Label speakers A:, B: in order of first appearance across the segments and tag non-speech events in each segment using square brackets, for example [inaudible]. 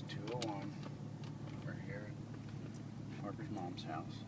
A: It's 201. We're here at Harper's mom's house.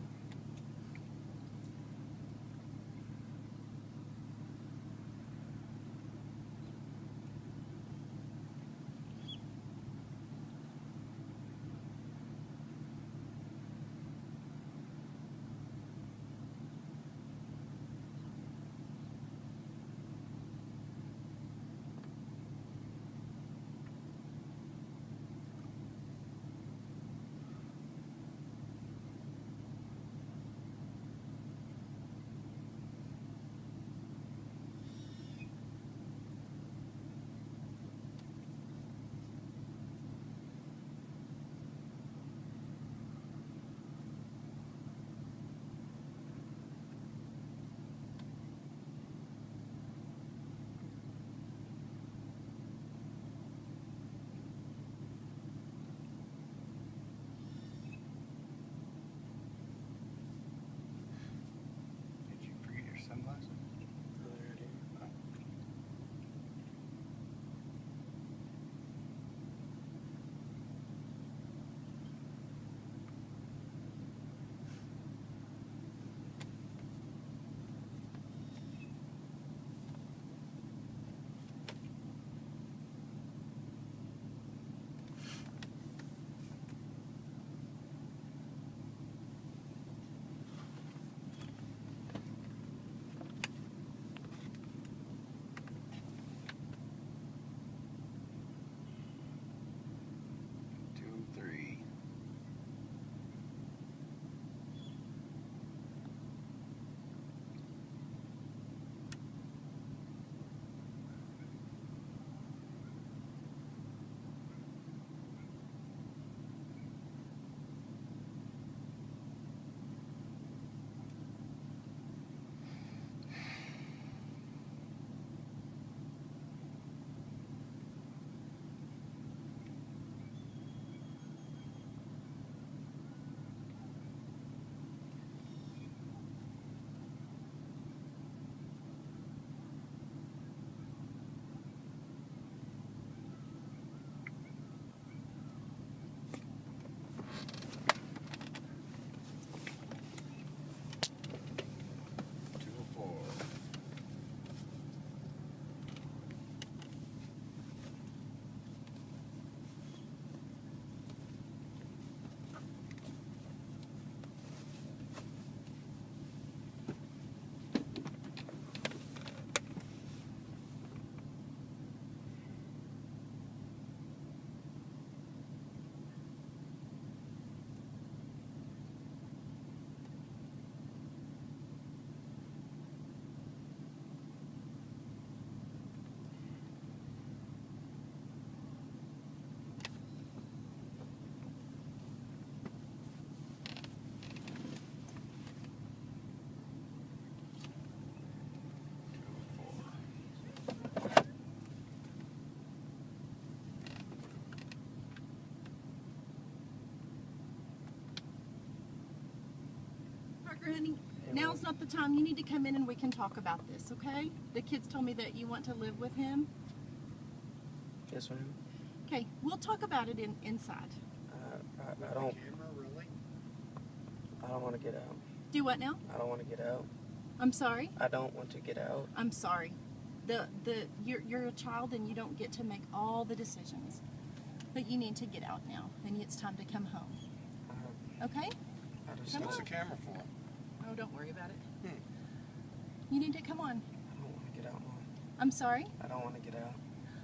B: Now's not the time. You need to come in and we can talk about this, okay? The kids told me that you want to live with him.
C: Yes, ma'am.
B: Okay, we'll talk about it in, inside.
C: Uh, I, I don't.
A: Camera, really?
C: I don't want to get out.
B: Do what now?
C: I don't want to get out.
B: I'm sorry.
C: I don't want to get out.
B: I'm sorry. The the you're you're a child and you don't get to make all the decisions. But you need to get out now, and it's time to come home.
C: Uh,
B: Okay?
C: I just
B: Come
A: What's
B: on.
A: the camera for?
B: Oh, don't worry about it.
A: Hmm.
B: You need to come on.
C: I don't want to get out, Mom.
B: I'm sorry.
C: I don't want to get out.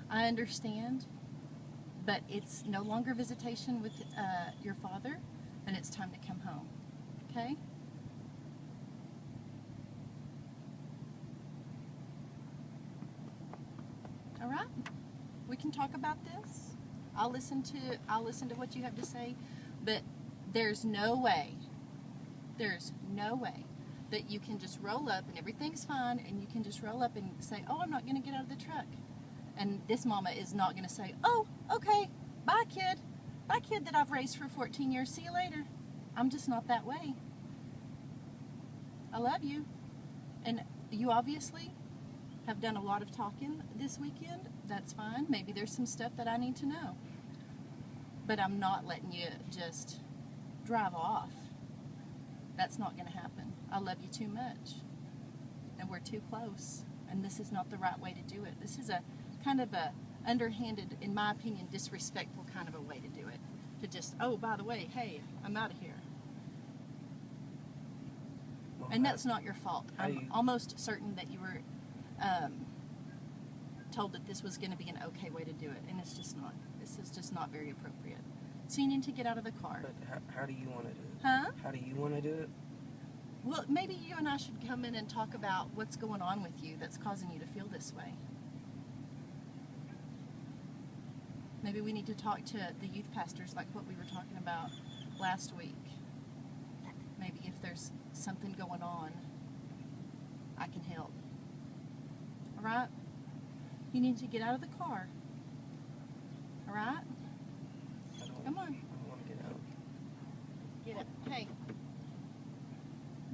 B: I understand, but it's no longer visitation with uh, your father, and it's time to come home. Okay? All right. We can talk about this. I'll listen to I'll listen to what you have to say, but there's no way. There's no way that you can just roll up and everything's fine and you can just roll up and say, "Oh, I'm not going to get out of the truck." And this mama is not going to say, "Oh, okay. Bye, kid. Bye, kid that I've raised for 14 years. See you later." I'm just not that way. I love you. And you obviously have done a lot of talking this weekend. That's fine. Maybe there's some stuff that I need to know. but I'm not letting you just drive off. That's not going to happen. I love you too much, and we're too close. And this is not the right way to do it. This is a kind of a underhanded, in my opinion, disrespectful kind of a way to do it. To just, oh, by the way, hey, I'm out of here.
C: Well,
B: And that's not your fault. I'm
C: you-
B: almost certain that you were um, told that this was going to be an okay way to do it, and it's just not. This is just not very appropriate. So you need to get out of the car.
C: But how, how do you want to do it?
B: Huh?
C: How do you want to do it?
B: Well, maybe you and I should come in and talk about what's going on with you that's causing you to feel this way. Maybe we need to talk to the youth pastors like what we were talking about last week. Maybe if there's something going on, I can help. All right? You need to get out of the car. All right? Come on.
C: I don't want to get out.
B: Get it. Hey.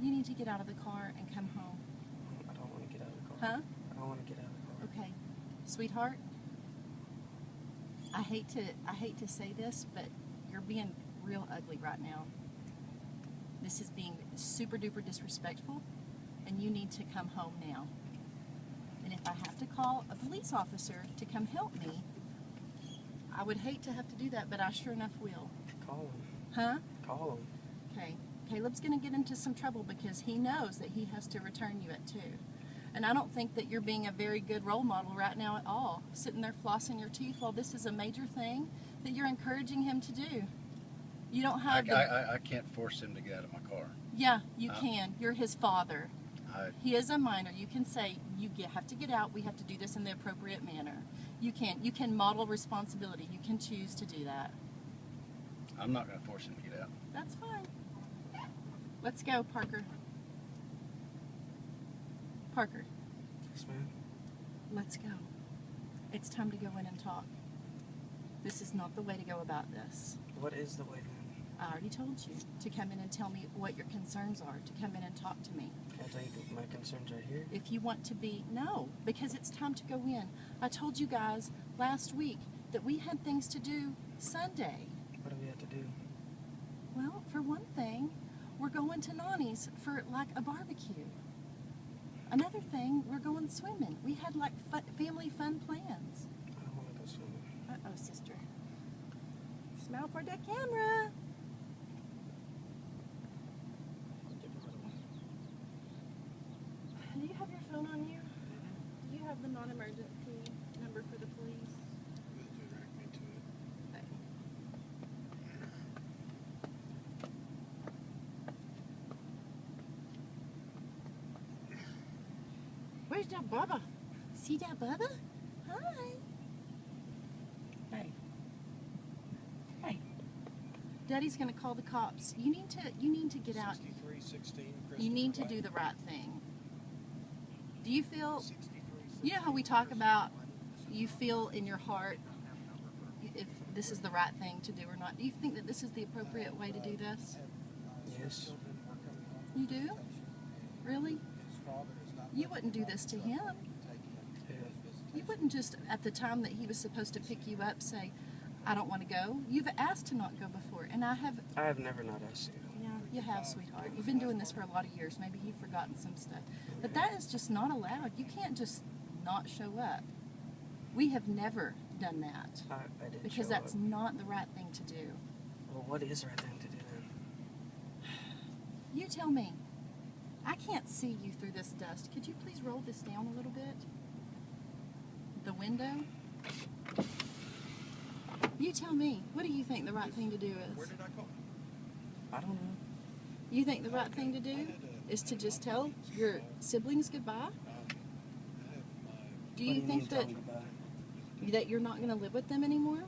B: You need to get out of the car and come home.
C: I don't want to get out of the car.
B: Huh?
C: I don't want to get out of the car.
B: Okay, sweetheart. I hate to I hate to say this, but you're being real ugly right now. This is being super duper disrespectful, and you need to come home now. And if I have to call a police officer to come help me, I would hate to have to do that, but I sure enough will.
C: Call him.
B: Huh?
C: Call him.
B: Okay. Caleb's going to get into some trouble because he knows that he has to return you at two. And I don't think that you're being a very good role model right now at all. Sitting there flossing your teeth while this is a major thing that you're encouraging him to do. You don't
A: I,
B: have the.
A: I, I- I can't force him to get out of my car.
B: yeah, you
A: Uh,
B: can. You're his father.
A: I,
B: He is a minor. You can say you get, have to get out. We have to do this in the appropriate manner. You can. You can model responsibility. You can choose to do that.
A: I'm not going to force him to get out.
B: That's fine. Let's go, Parker. Parker.
C: Yes, ma'am.
B: Let's go. It's time to go in and talk. This is not the way to go about this.
C: What is the way then?
B: I already told you to come in and tell me what your concerns are, to come in and talk to me.
C: Can I tell you my concerns right here?
B: If you want to be, no, because it's time to go in. I told you guys last week that we had things to do Sunday.
C: What do we have to do?
B: Well, for one thing, we're going to Nani's for like a barbecue. Another thing, we're going swimming. We had like fu- family fun plans.
C: I want to go swimming.
B: Uh oh, sister. Smile for the camera. Do you have your phone on you? Do you have the non emergency number for the police? Okay. Where's that Bubba? See that Bubba? Hi. Hey. Hey. Daddy's gonna call the cops. You need to you need to get out.
D: 6316
B: You need to do the right thing. Do you feel you know how we talk about you feel in your heart if this is the right thing to do or not? Do you think that this is the appropriate way to do this?
C: Yes.
B: You do? Really? You wouldn't do this to him. You wouldn't just at the time that he was supposed to pick you up say, I don't want to go. You've asked to not go before, and I have
C: I have never not asked you.
B: Yeah, you have, sweetheart. You've been doing this for a lot of years. Maybe you've forgotten some stuff. But that is just not allowed. You can't just not show up. We have never done that
C: I, I did
B: because that's
C: up.
B: not the right thing to do.
C: Well, what is the right thing to do then?
B: You tell me. I can't see you through this dust. Could you please roll this down a little bit? The window? You tell me. What do you think the right thing to do
D: Where
B: is?
D: did I go?
C: I don't know.
B: You think the right thing to do is to just tell your siblings goodbye?
D: I have my,
B: Do you think that
C: me about it?
B: that you're not going to live with them anymore?
D: and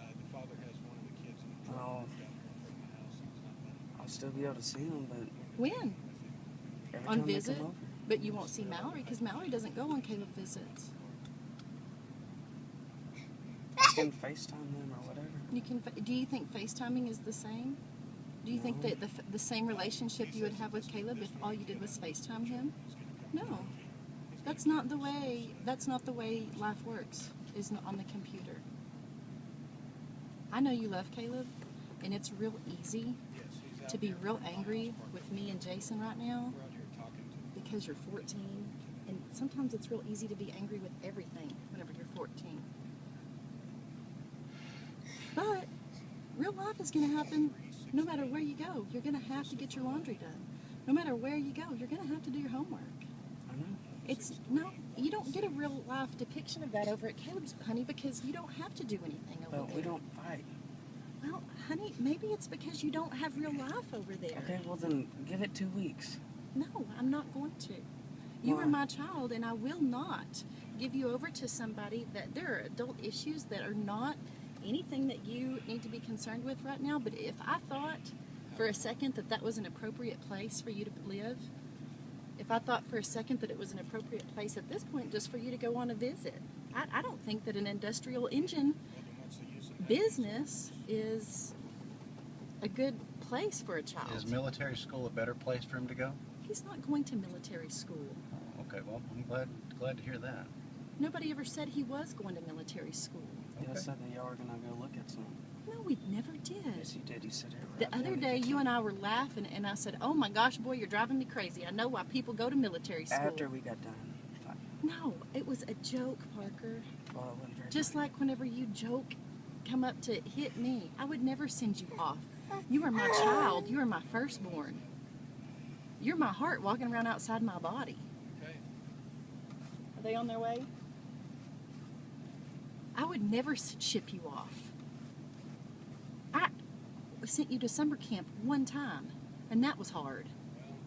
D: uh, the father has one of the kids in the truck
C: Oh.
D: down here from the house. and He's not letting
C: I'll still be able to see them, but
B: When? On visit? But you won't see Mallory because Mallory doesn't go on Caleb visits.
C: I can FaceTime them or whatever.
B: You can. Do you think FaceTiming is the same? Do you think that the, the same relationship you would have with Caleb if all you did was FaceTime him? No, that's not the way. That's not the way life works. Is not on the computer. I know you love Caleb, and it's real easy
D: Yes, he's out
B: to be real angry with me and Jason right now
D: We're out here talking to him.
B: Because you're 14. And sometimes it's real easy to be angry with everything whenever you're 14. But real life is going to happen no matter where you go. You're going to have to get your laundry done. No matter where you go, you're going to have to do your homework.
C: I know.
B: It's no, you don't get a real life depiction of that over at Caleb's, honey, because you don't have to do anything over
C: But
B: there.
C: we don't fight.
B: Well, honey, maybe it's because you don't have real life over there.
C: Okay, well then give it two weeks.
B: No, I'm not going to. You
C: Why?
B: are my child, and I will not give you over to somebody that there are adult issues that are not anything that you need to be concerned with right now. But if I thought for a second that that was an appropriate place for you to live, if I thought for a second that it was an appropriate place at this point just for you to go on a visit, I, I don't think that an industrial engine
D: Well, then what's the use of having
B: business is a good place for a child.
A: Is military school a better place for him to go?
B: He's not going to military school.
A: Oh, okay, well, I'm glad glad to hear that.
B: Nobody ever said he was going to military school.
C: You
A: Okay.
C: said that y'all were gonna go look at some.
B: No, we never did.
C: Yes, you did. You said it.
B: The other day, you and I were laughing, and I said, "Oh my gosh, boy, you're driving me crazy. I know why people go to military school."
C: After we got done. fighting.
B: No, it was a joke, Parker.
C: Well, it wasn't very
B: Just
C: funny.
B: like whenever you joke, come up to hit me, I would never send you off. You are my child. You are my firstborn. You're my heart walking around outside my body.
D: Okay.
B: Are they on their way? I would never ship you off. I sent you to summer camp one time, and that was hard.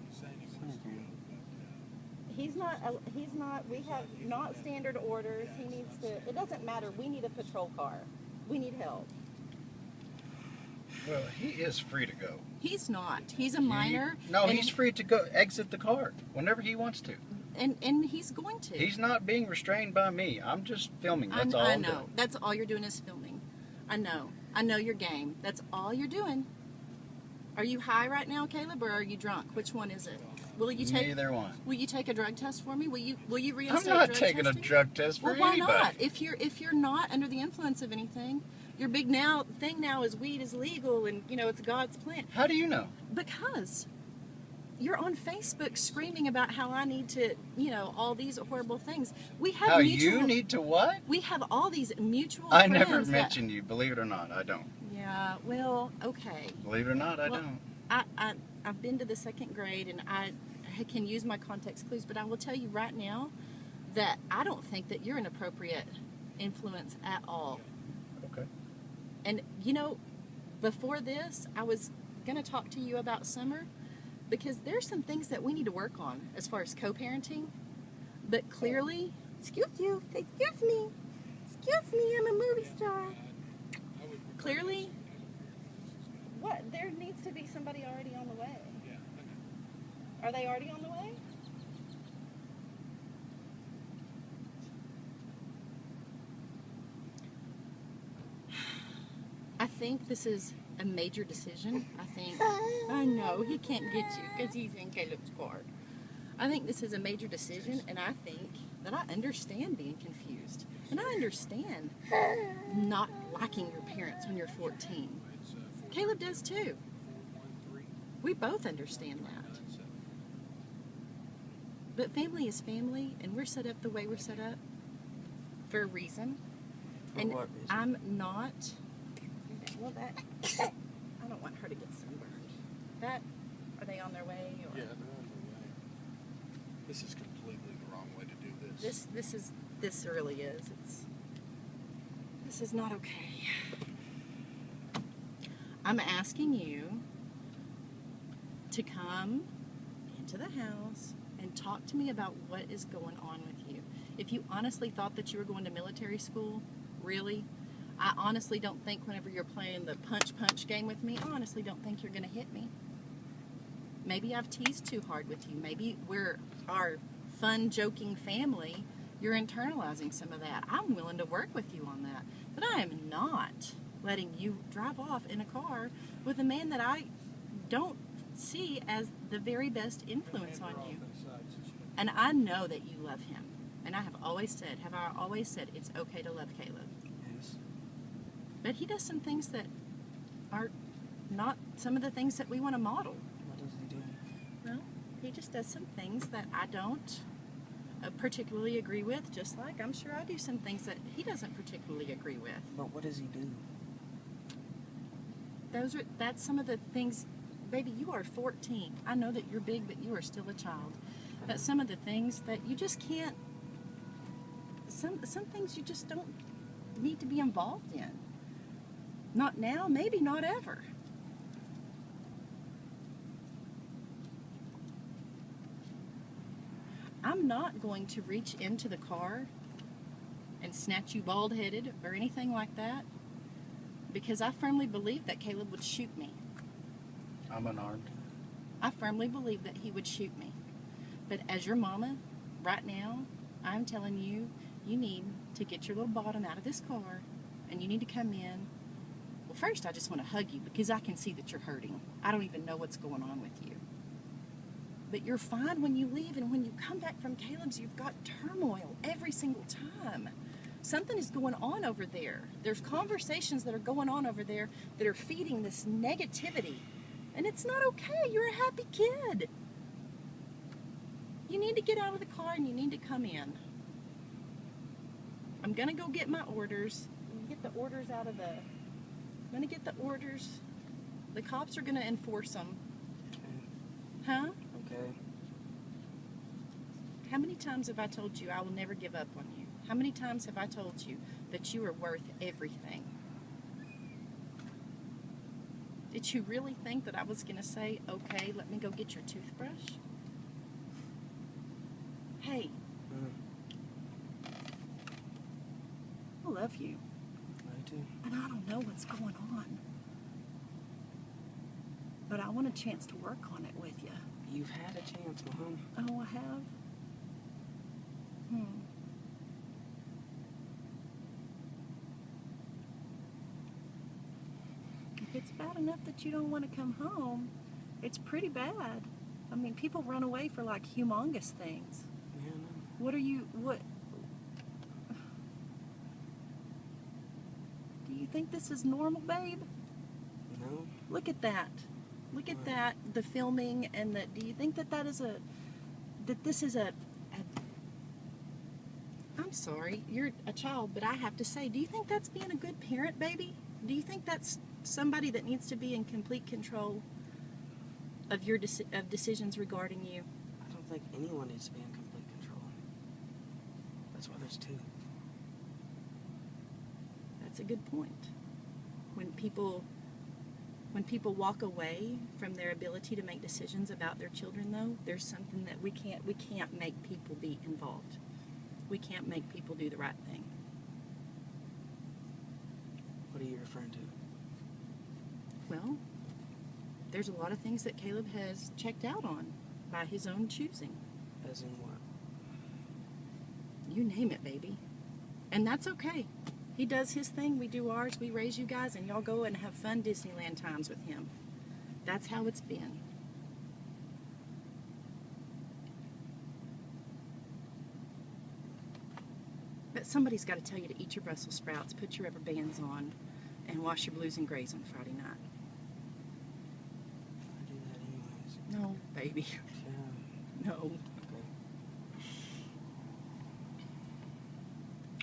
D: He's saying he wants to go, but, uh,
B: He's not. He's not. We have not standard orders. He needs to. It doesn't matter. We need a patrol car. We need help.
A: Well, he is free to go.
B: He's not. He's a minor.
A: He- no, he's free to go exit the car whenever he wants to.
B: and and he's going to.
A: He's not being restrained by me. I'm just filming.
B: I,
A: That's all
B: I
A: I'm
B: know.
A: doing.
B: That's all you're doing is filming. I know. I know your game. That's all you're doing. Are you high right now, Caleb, or are you drunk? Which one is it? Will you take?
A: Neither one.
B: Will you take a drug test for me? Will you? Will you
A: I'm not
B: drug
A: taking
B: testing?
A: a drug test for
B: Well, why
A: anybody.
B: not? If you're if you're not under the influence of anything, your big now thing now is weed is legal and you know it's God's plan
A: How do you know?
B: because you're on Facebook screaming about how I need to you know all these horrible things. We have
A: How
B: mutual.
A: you need to what?
B: we have all these mutual.
A: I never
B: friends that-
A: mentioned you. Believe it or not, I don't.
B: Yeah. Well, okay.
A: Believe it or not, I
B: Well,
A: don't.
B: I, I I've been to the second grade and I I can use my context clues, but I will tell you right now that I don't think that you're an appropriate influence at all.
A: Okay.
B: And you know, before this, I was going to talk to you about summer because there's some things that we need to work on as far as co-parenting. But clearly, excuse you, excuse me, excuse me, I'm a movie star.
D: I- I would prefer
B: Clearly- What? There needs to be somebody already on the way.
D: Yeah,
B: Are they already on the way? I think this is a major decision. I think. I know he can't get you because he's in Caleb's car. I think this is a major decision, and I think that I understand being confused, and I understand not liking your parents when you're 14.
D: It's, uh, four,
B: Caleb does too.
D: four, one, three,
B: We both understand that. But family is family, and we're set up the way we're set up for a reason.
C: For
B: and
C: what reason?
B: I'm not. Well, that [coughs] I don't want her to get sunburned. That are they on their way? Or
D: Yeah, they're on their way. This is completely the wrong way to do this.
B: This this is this really is. It's this is not okay. I'm asking you to come into the house and talk to me about what is going on with you. If you honestly thought that you were going to military school, really, I honestly don't think whenever you're playing the punch punch game with me, I honestly don't think you're going to hit me. Maybe I've teased too hard with you. Maybe we're our fun, joking family. You're internalizing some of that. I'm willing to work with you on that. But I am not letting you drive off in a car with a man that I don't see as the very best influence on you. And I know that you love him. And I have always said, have I always said, it's okay to love Caleb. But he does some things that are not some of the things that we want to model.
C: What does he do?
B: Well, he just does some things that I don't uh, particularly agree with, just like I'm sure I do some things that he doesn't particularly agree with.
C: But what does he do?
B: Those are that's some of the things baby, you are 14. I know that you're big, but you are still a child. But some of the things that you just can't some some things you just don't need to be involved in. Not now, maybe not ever. I'm not going to reach into the car and snatch you bald headed or anything like that because I firmly believe that Caleb would shoot me.
A: I'm unarmed.
B: I firmly believe that he would shoot me. But as your mama, right now, I'm telling you, you need to get your little bottom out of this car and you need to come in. Well, first, I just want to hug you because I can see that you're hurting. I don't even know what's going on with you. But you're fine when you leave, and when you come back from Caleb's, you've got turmoil every single time. Something is going on over there. There's conversations that are going on over there that are feeding this negativity. And it's not okay. You're a happy kid. You need to get out of the car and you need to come in. I'm gonna go get my orders. Get the orders out of the. I'm gonna get the orders. The cops are gonna enforce them.
C: Okay.
B: Huh?
C: Okay.
B: How many times have I told you I will never give up on you? How many times have I told you that you are worth everything? Did you really think that I was going to say, okay, let me go get your toothbrush? Hey,
C: Mm,
B: I love you,
C: I do.
B: and I don't know what's going on. But I want a chance to work on it with you.
C: You've had a chance, Mom.
B: Oh, I have? Hmm. If it's bad enough that you don't want to come home, it's pretty bad. I mean, people run away for like humongous things.
C: Yeah, no.
B: What are you, what? Do you think this is normal, babe?
C: No.
B: Look at that. Look at that. The filming and the. Do you think that that is a. That this is a. a I'm sorry, you're a child, but I have to say, do you think that's being a good parent, baby? Do you think that's somebody that needs to be in complete control of your deci- of decisions regarding you?
C: I don't think anyone needs to be in complete control. That's why there's two.
B: That's a good point. When people when people walk away from their ability to make decisions about their children though, there's something that we can't we can't make people be involved. We can't make people do the right thing.
C: What are you referring to?
B: Well, there's a lot of things that Caleb has checked out on by his own choosing.
C: As in what?
B: You name it, baby. And that's okay. He does his thing, we do ours, we raise you guys, and y'all go and have fun Disneyland times with him. That's how it's been. But somebody's got to tell you to eat your Brussels sprouts, put your rubber bands on, and wash your blues and grays on Friday night.
C: I do that anyways.
B: No, baby.
C: Yeah. [laughs]
B: No.
C: Okay.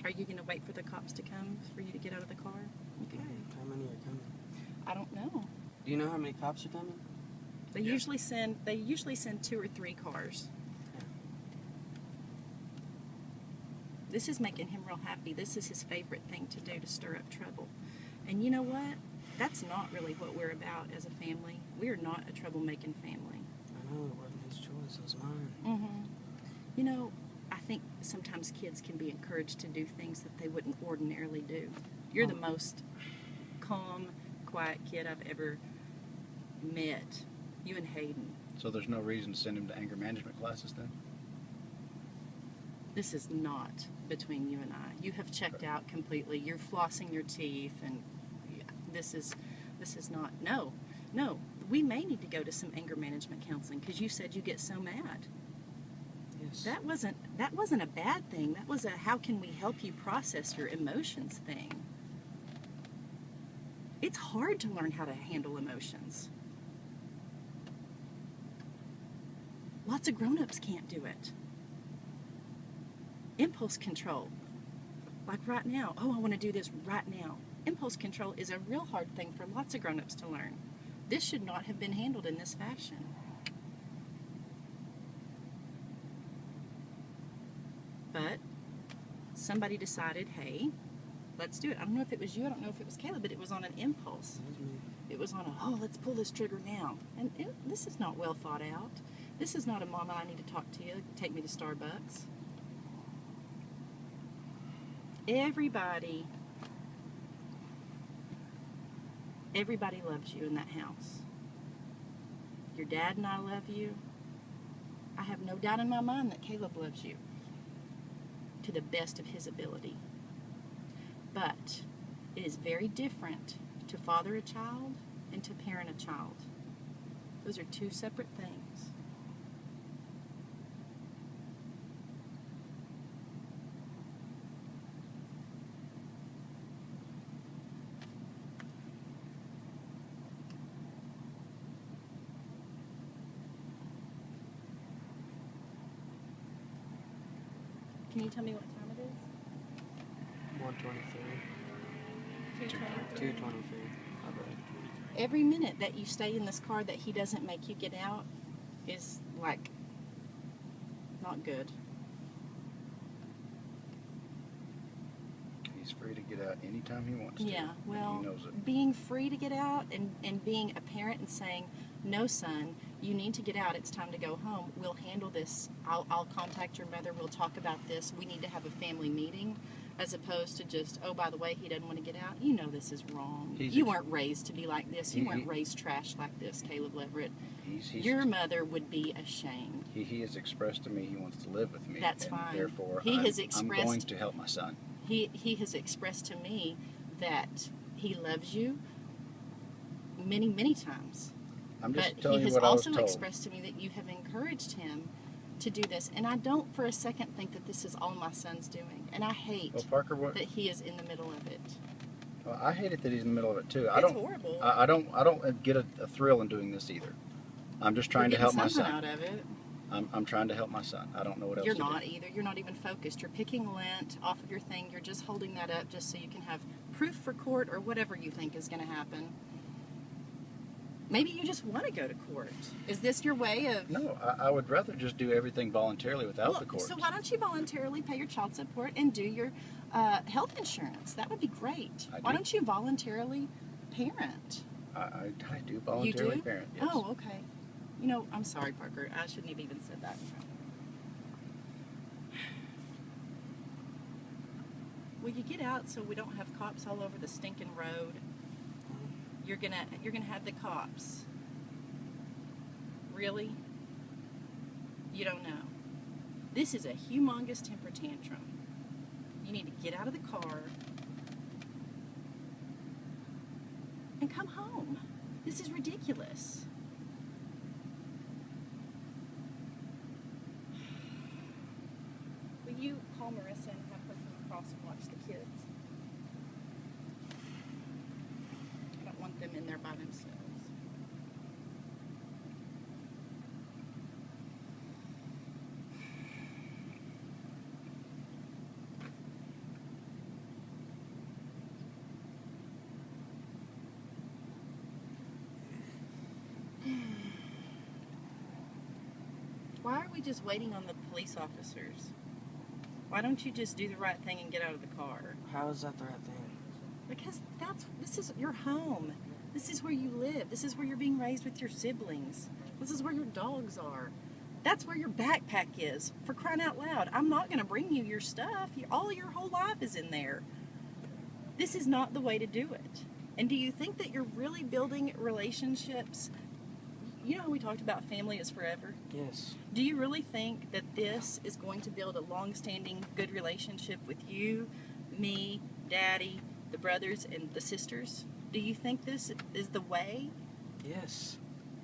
B: Are you going to wait for the cops to come for you to get out of the car? Okay.
C: How many are coming?
B: I don't know.
C: Do you know how many cops are coming?
B: They
A: Yeah.
B: usually send they usually send two or three cars.
C: Yeah.
B: This is making him real happy. This is his favorite thing to do to stir up trouble. And you know what? That's not really what we're about as a family. We are not a troublemaking family.
C: I know it wasn't his choice, it was mine.
B: Mm-hmm. You know, I think sometimes kids can be encouraged to do things that they wouldn't ordinarily do. You're the uh-huh. most calm, quiet kid I've ever met. You and Hayden.
A: So there's no reason to send him to anger management classes then?
B: this is not between you and I. You have checked out completely. You're flossing your teeth, and this is this is not. No, no. We may need to go to some anger management counseling because you said you get so mad. That wasn't that wasn't a bad thing. That was a how can we help you process your emotions thing. It's hard to learn how to handle emotions. Lots of grown ups can't do it. Impulse control. Like right now, oh, I want to do this right now. Impulse control is a real hard thing for lots of grown ups to learn. This should not have been handled in this fashion. But somebody decided, hey, let's do it. I don't know if it was you, I don't know if it was Caleb, but it was on an impulse. It was on a, oh, let's pull this trigger now. And it, this is not well thought out. This is not a mama, I need to talk to you, take me to Starbucks. Everybody, everybody loves you in that house. Your dad and I love you. I have no doubt in my mind that Caleb loves you the best of his ability. But it is very different to father a child and to parent a child. Those are two separate things. Can you tell me what time it is?
C: 123.
B: 2:23.
C: 223.
B: Every minute that you stay in this car that he doesn't make you get out is like not good.
A: He's free to get out anytime he wants to.
B: Yeah, well,
A: he knows it.
B: being free to get out and, and being a parent and saying, no, son, you need to get out. It's time to go home. We'll handle this. I'll, I'll contact your mother. We'll talk about this. We need to have a family meeting as opposed to just, oh, by the way, he doesn't want to get out. You know this is wrong.
A: He's
B: you weren't raised to be like this. You
A: He-
B: weren't
A: mm-hmm.
B: raised trash like this, Caleb Leverett.
A: He's, he's
B: Your mother would be ashamed.
A: he, he has expressed to me he wants to live with me.
B: That's fine.
A: Therefore,
B: He
A: I'm,
B: has
A: I'm
B: expressed-
A: going to help my son.
B: he he has expressed to me that he loves you many many times
A: I'm just
B: but
A: telling
B: he
A: you
B: has
A: what I was
B: also
A: told.
B: expressed to me that you have encouraged him to do this and i don't for a second think that this is all my son's doing and i hate
A: well, Parker, what?
B: that he is in the middle of it
A: Well, I hate it that he's in the middle of it too. I
B: it's
A: don't.
B: horrible
A: I, I don't. I don't get a, a thrill in doing this either. I'm just trying to help my son.
B: out of it
A: I'm, I'm trying to help my son. I don't know what else.
B: you're not
A: Do.
B: either you're not even focused you're picking lint off of your thing you're just holding that up just so you can have proof for court or whatever you think is going to happen maybe you just want to go to court is this your way of
A: No, I, I would rather just do everything voluntarily without
B: Well,
A: the court.
B: So why don't you voluntarily pay your child support and do your uh, health insurance? That would be great.
A: I
B: Why
A: do.
B: don't you voluntarily parent?
A: I, I, I do voluntarily
B: do?
A: parent. Yes.
B: Oh, okay. You know, I'm sorry, Parker. I shouldn't have even said that. Will you [sighs] get out so we don't have cops all over the stinking road? You're gonna you're gonna have the cops. Really? You don't know. This is a humongous temper tantrum. You need to get out of the car and come home. This is ridiculous. Will you call Marissa and have her come across and watch the kids? I don't want them in there by themselves. Why are we just waiting on the police officers? Why don't you just do the right thing and get out of the car?
C: How is that the right thing?
B: Because that's this is your home. This is where you live. This is where you're being raised with your siblings. This is where your dogs are. That's where your backpack is. For crying out loud, I'm not going to bring you your stuff. You, all your whole life is in there. This is not the way to do it. And do you think that you're really building relationships? You know how we talked about family is forever?
C: Yes.
B: Do you really think that this is going to build a long standing good relationship with you, me, daddy, the brothers, and the sisters? Do you think this is the way?
C: Yes.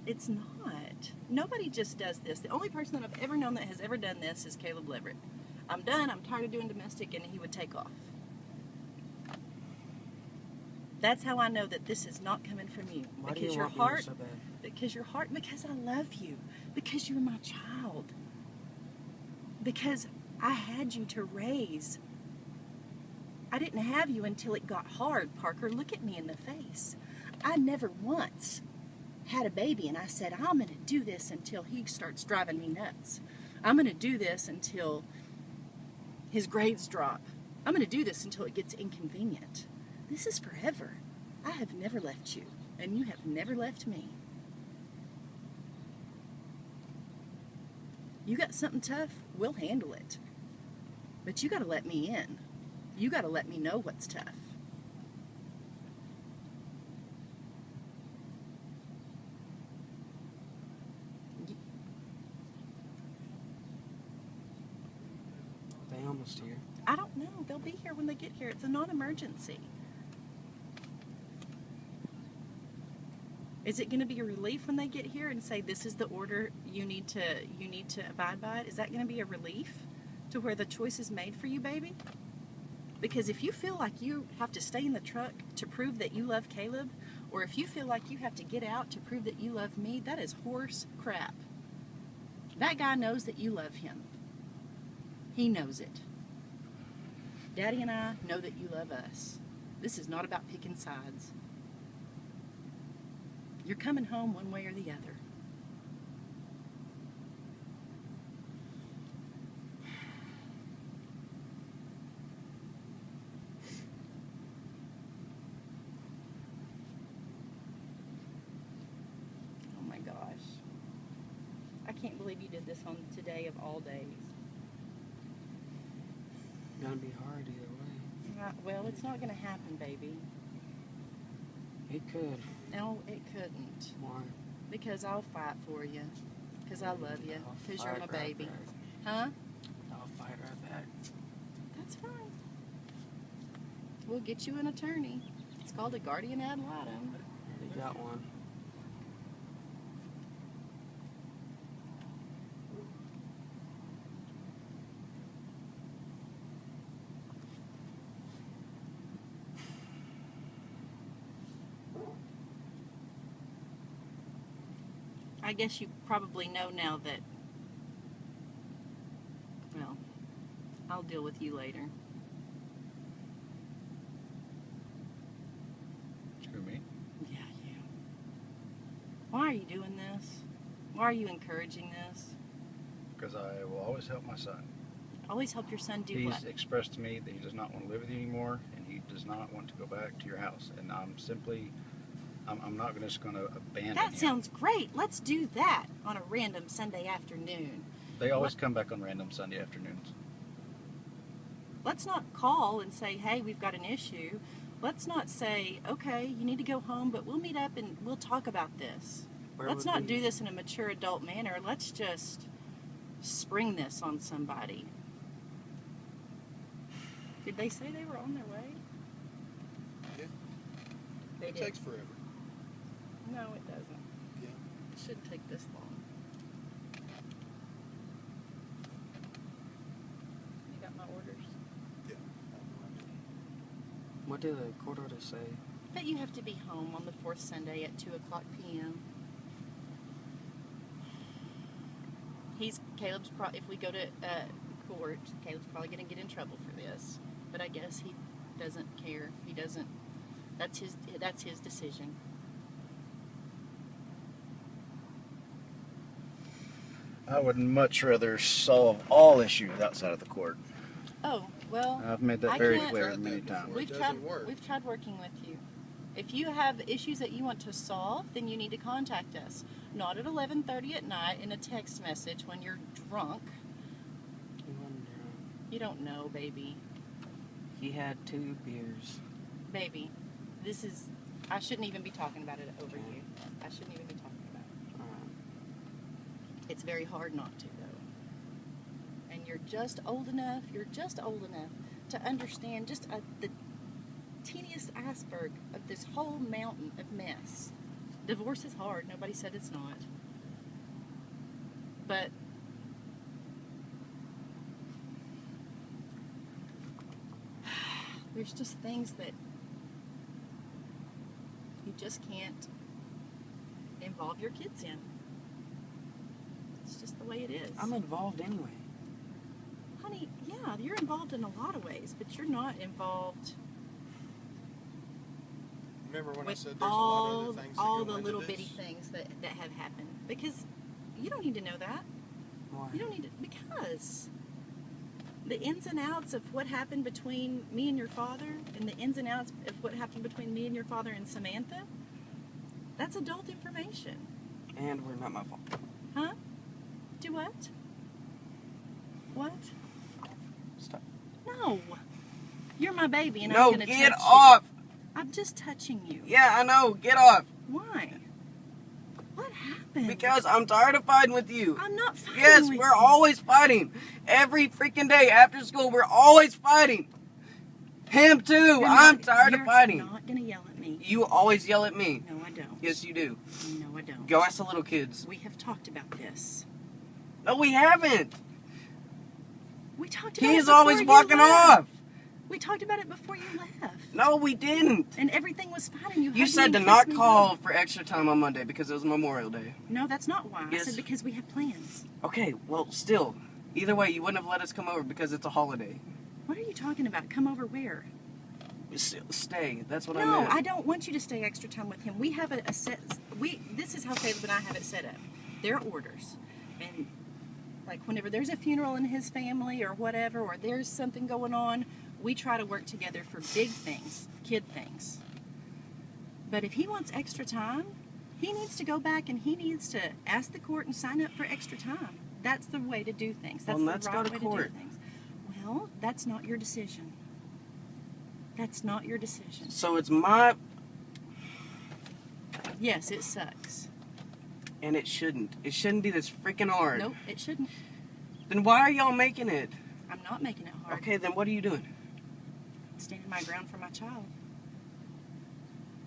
B: It's not. Nobody just does this. The only person that I've ever known that has ever done this is Caleb Leverett. I'm done. I'm tired of doing domestic, and he would take off. That's how I know that this is not coming from you.
C: Why
B: because
C: you
B: your heart
C: so bad?
B: because your heart because I love you. Because you're my child. Because I had you to raise. I didn't have you until it got hard, Parker. Look at me in the face. I never once had a baby and I said, I'm going to do this until he starts driving me nuts. I'm going to do this until his grades drop. I'm going to do this until it gets inconvenient. This is forever. I have never left you, and you have never left me. You got something tough, we'll handle it. But you got to let me in. You got to let me know what's tough.
C: They almost here.
B: I don't know. They'll be here when they get here. It's a non Is it going to be a relief when they get here and say this is the order you need to you need to abide by it? Is that going to be a relief to where the choice is made for you, baby? Because if you feel like you have to stay in the truck to prove that you love Caleb, or if you feel like you have to get out to prove that you love me, that is horse crap. That guy knows that you love him. He knows it. Daddy and I know that you love us. This is not about picking sides. You're coming home one way or the other. Oh my gosh. I can't believe you did this on today of all days.
C: Gonna be hard either way.
B: Uh, well, it's not going to happen, baby.
C: It could.
B: No, it couldn't.
C: Why?
B: Because I'll fight for you. Because I love you. Because you're my
C: right
B: baby. Huh?
C: I'll fight right back.
B: That's fine. We'll get you an attorney. It's called a guardian ad litem.
C: You got one.
B: I guess you probably know now that. Well, I'll deal with you later.
A: Who, me?
B: Yeah, you. Why are you doing this? Why are you encouraging this?
A: Because I will always help my son.
B: Always help your son do
A: He's
B: what?
A: expressed to me that he does not want to live with you anymore, and he does not want to go back to your house. And I'm simply, I'm, I'm not just going to abandon
B: That
A: him.
B: sounds great. Let's do that on a random Sunday afternoon.
A: They always come back on random Sunday afternoons.
B: Let's not call and say, hey, we've got an issue. Let's not say, okay, you need to go home, but we'll meet up and we'll talk about this.
C: Where
B: Let's not
C: we-
B: do this in a mature adult manner. Let's just spring this on somebody. Did they say they were on their way?
D: Yeah.
B: They
D: It
B: did.
D: takes forever.
B: No, it doesn't.
D: Yeah.
B: It shouldn't take this long. You got my orders?
D: Yeah.
C: What did the court order say?
B: That you have to be home on the fourth Sunday at 2 o'clock p.m. He's, Caleb's, pro- if we go to uh, court, Caleb's probably going to get in trouble for this. But I guess he doesn't care. He doesn't, that's his, that's his decision.
A: I would much rather solve all issues outside of the court.
B: Oh, well,
A: I've made that
B: I
A: very
B: can't-
A: clear
D: Tried
A: many times.
B: We've
D: doesn't
B: tried,
D: work.
B: we've tried working with you. If you have issues that you want to solve, then you need to contact us. Not at 11:30 at night in a text message when you're drunk.
C: He wasn't drunk.
B: You don't know, baby.
C: He had two beers.
B: Baby, this is. I shouldn't even be talking about it over you. I shouldn't even be talking about it. It's very hard not to, though. And you're just old enough, you're just old enough to understand just a, the teeniest iceberg of this whole mountain of mess. Divorce is hard. Nobody said it's not. But [sighs] there's just things that you just can't involve your kids in. It's just the way it is.
C: I'm involved anyway.
B: Honey, yeah, you're involved in a lot of ways, but you're not involved
D: Remember when I said there's a lot of other things that
B: all
D: go
B: the little
D: this?
B: bitty things that, that have happened. Because you don't need to know that.
C: Why?
B: You don't need to because the ins and outs of what happened between me and your father and the ins and outs of what happened between me and your father and Samantha, that's adult information.
C: And we're not my fault.
B: Do what? What?
C: Stop.
B: No. You're my baby and
C: no,
B: I'm gonna
C: get
B: touch
C: off.
B: you. I'm just touching you.
C: Yeah, I know. Get off.
B: Why? What happened?
C: Because I'm tired of fighting with you.
B: I'm not fighting
C: Yes, we're
B: you.
C: always fighting. Every freaking day after school, we're always fighting. Him too.
B: You're
C: I'm
B: not-
C: tired of fighting.
B: you're not gonna yell at me.
C: You always yell at me.
B: No, I don't.
C: Yes, you do.
B: No, I don't.
C: Go ask the little kids.
B: We have talked about this.
C: No, we haven't.
B: We talked about it
C: He's
B: before
C: always walking
B: left.
C: off.
B: We talked about it before you left.
C: No, we didn't.
B: And everything was fine and you
C: You said to not call for extra time on Monday because it was Memorial Day.
B: No, that's not why. I said because we have plans.
C: Okay, well, still. Either way, you wouldn't have let us come over because it's a holiday.
B: What are you talking about? Come over where?
C: Stay. That's what I
B: no. I don't want you to stay extra time with him. We have a, a set. We this is how Caleb and I have it set up. There are orders, and like whenever there's a funeral in his family or whatever, or there's something going on, we try to work together for big things, kid things. But if he wants extra time, he needs to go back and he needs to ask the court and sign up for extra time. That's the way to do things. That's
C: Well,
B: the right
C: to
B: way
C: court.
B: to do things. Well, that's not your decision. That's not your decision.
C: So it's my.
B: Yes, it sucks.
C: And it shouldn't. It shouldn't be this freaking hard.
B: Nope, it shouldn't.
C: Then why are y'all making it?
B: I'm not making it hard.
C: Okay, then what are you doing?
B: Standing my ground for my child.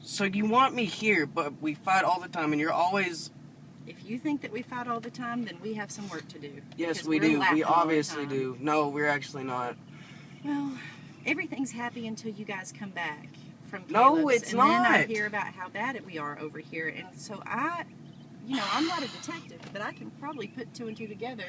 C: So you want me here, but we fight all the time, and you're always.
B: If you think that we fight all the time, then we have some work to do.
C: Yes, we do. We obviously do. No, we're actually not.
B: Well, everything's happy until you guys come back from
C: No,
B: Caleb's,
C: it's
B: and then I hear about how bad it we are over here, and so I, you know, I'm not a detective, but I can probably put two and two together.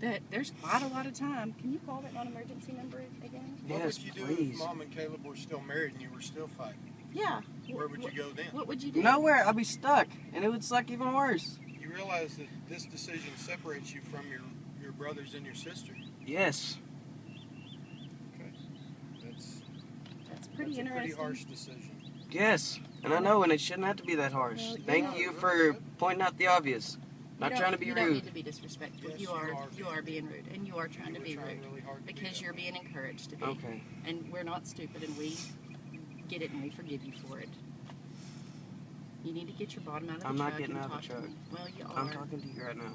B: That there's quite a lot of time. Can you call that non-emergency number again?
D: What
C: Yes,
D: would you do
C: please.
D: if mom and Caleb were still married and you were still fighting?
B: Yeah.
D: Where would you go then?
B: What would you do?
C: Nowhere. I'd be stuck, and it would suck even worse.
D: You realize that this decision separates you from your, your brothers and your sister.
C: Yes.
D: Okay. That's,
B: That's pretty
D: that's a pretty harsh decision.
C: Yes. And I know, and it shouldn't have to be that harsh.
B: Well, you
C: Thank
B: know-
C: you for pointing out the obvious. Not trying to be rude.
B: you don't
C: rude.
B: need to be disrespectful.
D: Yes,
B: you
D: you
B: are.
D: are
B: You are being rude, and you are trying to
D: You
B: be
D: trying
B: rude
D: really hard to do
B: because
D: that.
B: you're being encouraged to be.
C: Okay.
B: And we're not stupid, and we get it, and we forgive you for it. You need to get your bottom out of the
C: I'm
B: truck.
C: not getting
B: and
C: out of the
B: to
C: truck.
B: me. Well, you are.
C: I'm talking to you right now.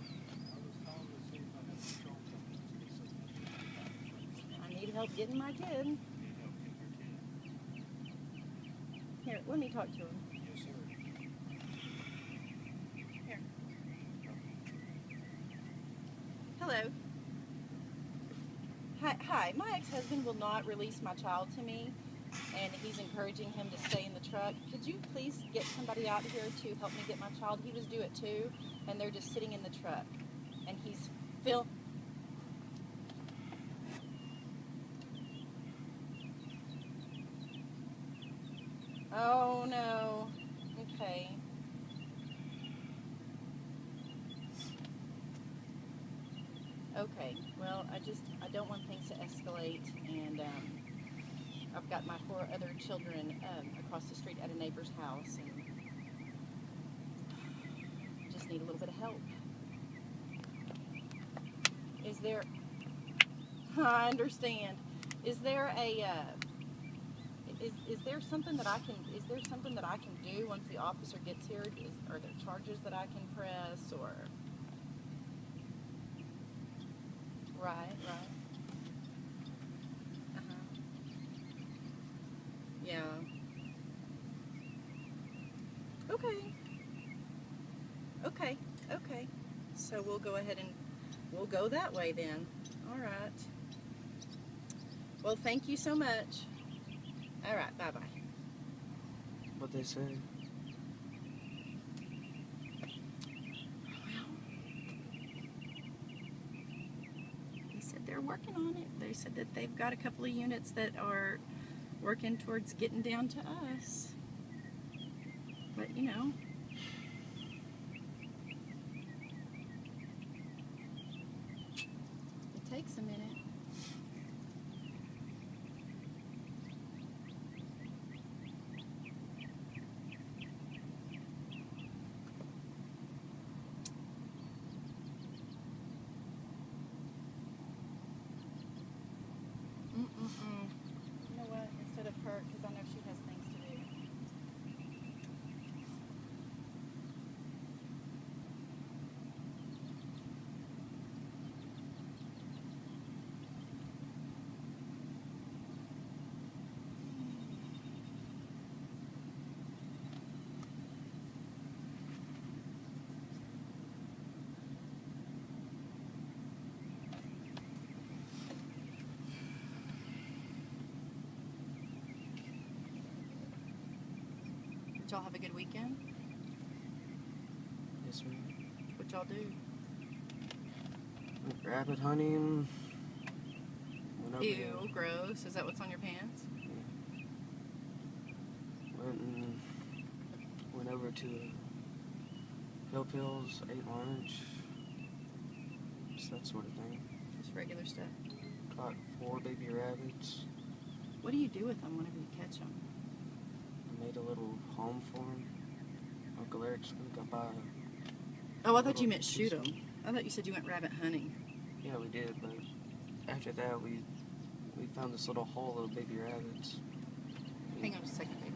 B: I need help getting my kid. Here, let me talk to him.
D: Yes, sir.
B: Hello. Hi, hi. My ex-husband will not release my child to me, and he's encouraging him to stay in the truck. Could you please get somebody out here to help me get my child? He was due at two, and they're just sitting in the truck, and he's fil- Oh no. Okay. I just, I don't want things to escalate, and, um, I've got my four other children, um, across the street at a neighbor's house, and just need a little bit of help. Is there, [laughs] I understand, is there a, uh, is, is there something that I can, is there something that I can do once the officer gets here? Is, are there charges that I can press, or? Right, right. Uh-huh. Yeah. Okay. Okay, okay. So we'll go ahead and, we'll go that way then. All right. Well, thank you so much. All right, bye-bye.
C: What they say.
B: Working on it. They said that they've got a couple of units that are working towards getting down to us. But you know, it takes a minute. Mm-mm-mm. You know what? Instead of her, because I know she has things to do. Did y'all have a good weekend?
C: Yes, ma'am.
B: What y'all do?
C: Went rabbit hunting. Went
B: Ew, gross. Is that what's on your pants?
C: Went and went over to Hill Pills, ate lunch, just that sort of thing.
B: Just regular stuff.
C: Caught four baby rabbits.
B: What do you do with them whenever you catch them?
C: Made a little home for them. Uncle Eric's gonna buy.
B: Oh, I thought you meant shoot them. I thought you said you went rabbit hunting.
C: Yeah, we did, but after that we we found this little hole of baby rabbits.
B: Hang on a second, babe.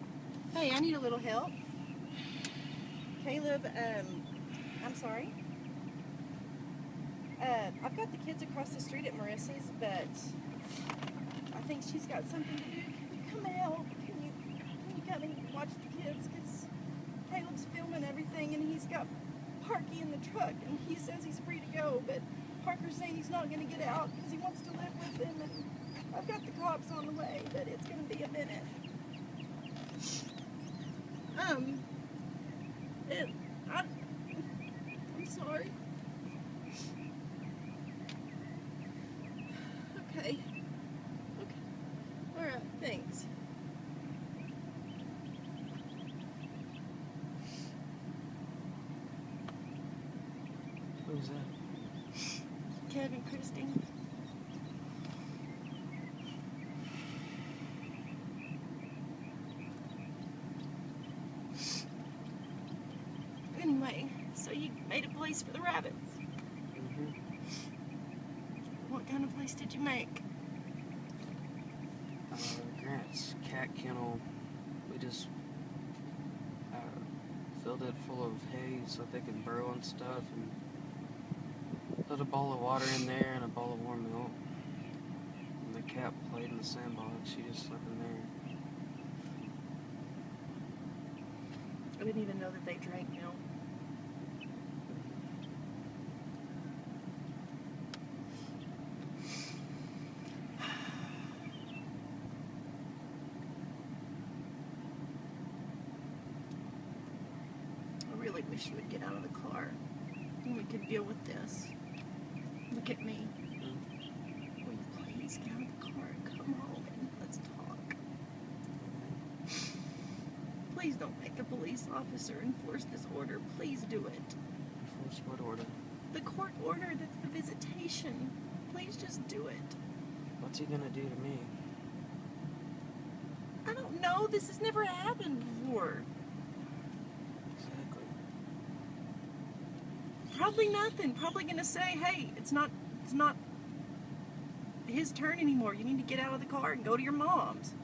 B: Hey, I need a little help. Caleb, um, I'm sorry. Uh, I've got the kids across the street at Marissa's, but I think she's got something to do. Can you come out? Can you, can you come and watch the kids? Because Filming everything and he's got Parky in the truck and he says he's free to go, but Parker's saying he's not going to get out because he wants to live with them and I've got the cops on the way, but it's going to be a minute. Um, it, I, I'm sorry. Okay. Okay. Alright, thanks.
C: Who's that?
B: Kevin, Christine. Anyway, so you made a place for the rabbits.
C: hmm
B: What kind of place did you make?
C: Uh, Grant's cat kennel. We just uh, filled it full of hay so they can burrow and stuff, and put a bowl of water in there and a bowl of warm milk. And the cat played in the sandbox. She just slept in there.
B: I didn't even know that they drank milk. I really wish you would get out of the car and we could deal with this. Look at me. Will you please get out of the car and come home and let's talk? Please don't make a police officer enforce this order. Please do it.
C: Enforce what order?
B: The court order that's the visitation. Please just do it.
C: What's he gonna do to me?
B: I don't know. This has never happened before.
C: Exactly.
B: Probably nothing. Probably gonna say, "Hey, it's not, it's not his turn anymore. You need to get out of the car and go to your mom's."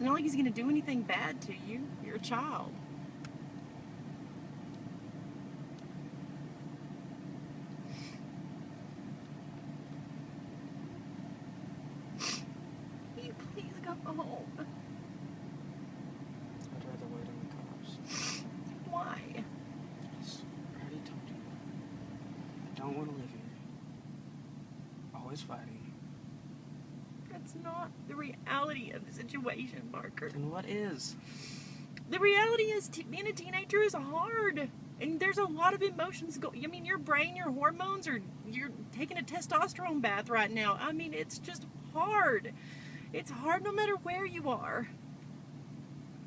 B: Not like he's gonna do anything bad to you. You're a child. Will you please go home?
C: I'd rather wait on the cops.
B: Why?
C: Yes, I already told you. I don't want to live here. Always fighting.
B: That's not the reality of the
C: Then what is?
B: The reality is, t- being a teenager is hard. And there's a lot of emotions go. I mean, your brain, your hormones are. You're taking a testosterone bath right now. I mean, it's just hard. It's hard no matter where you are.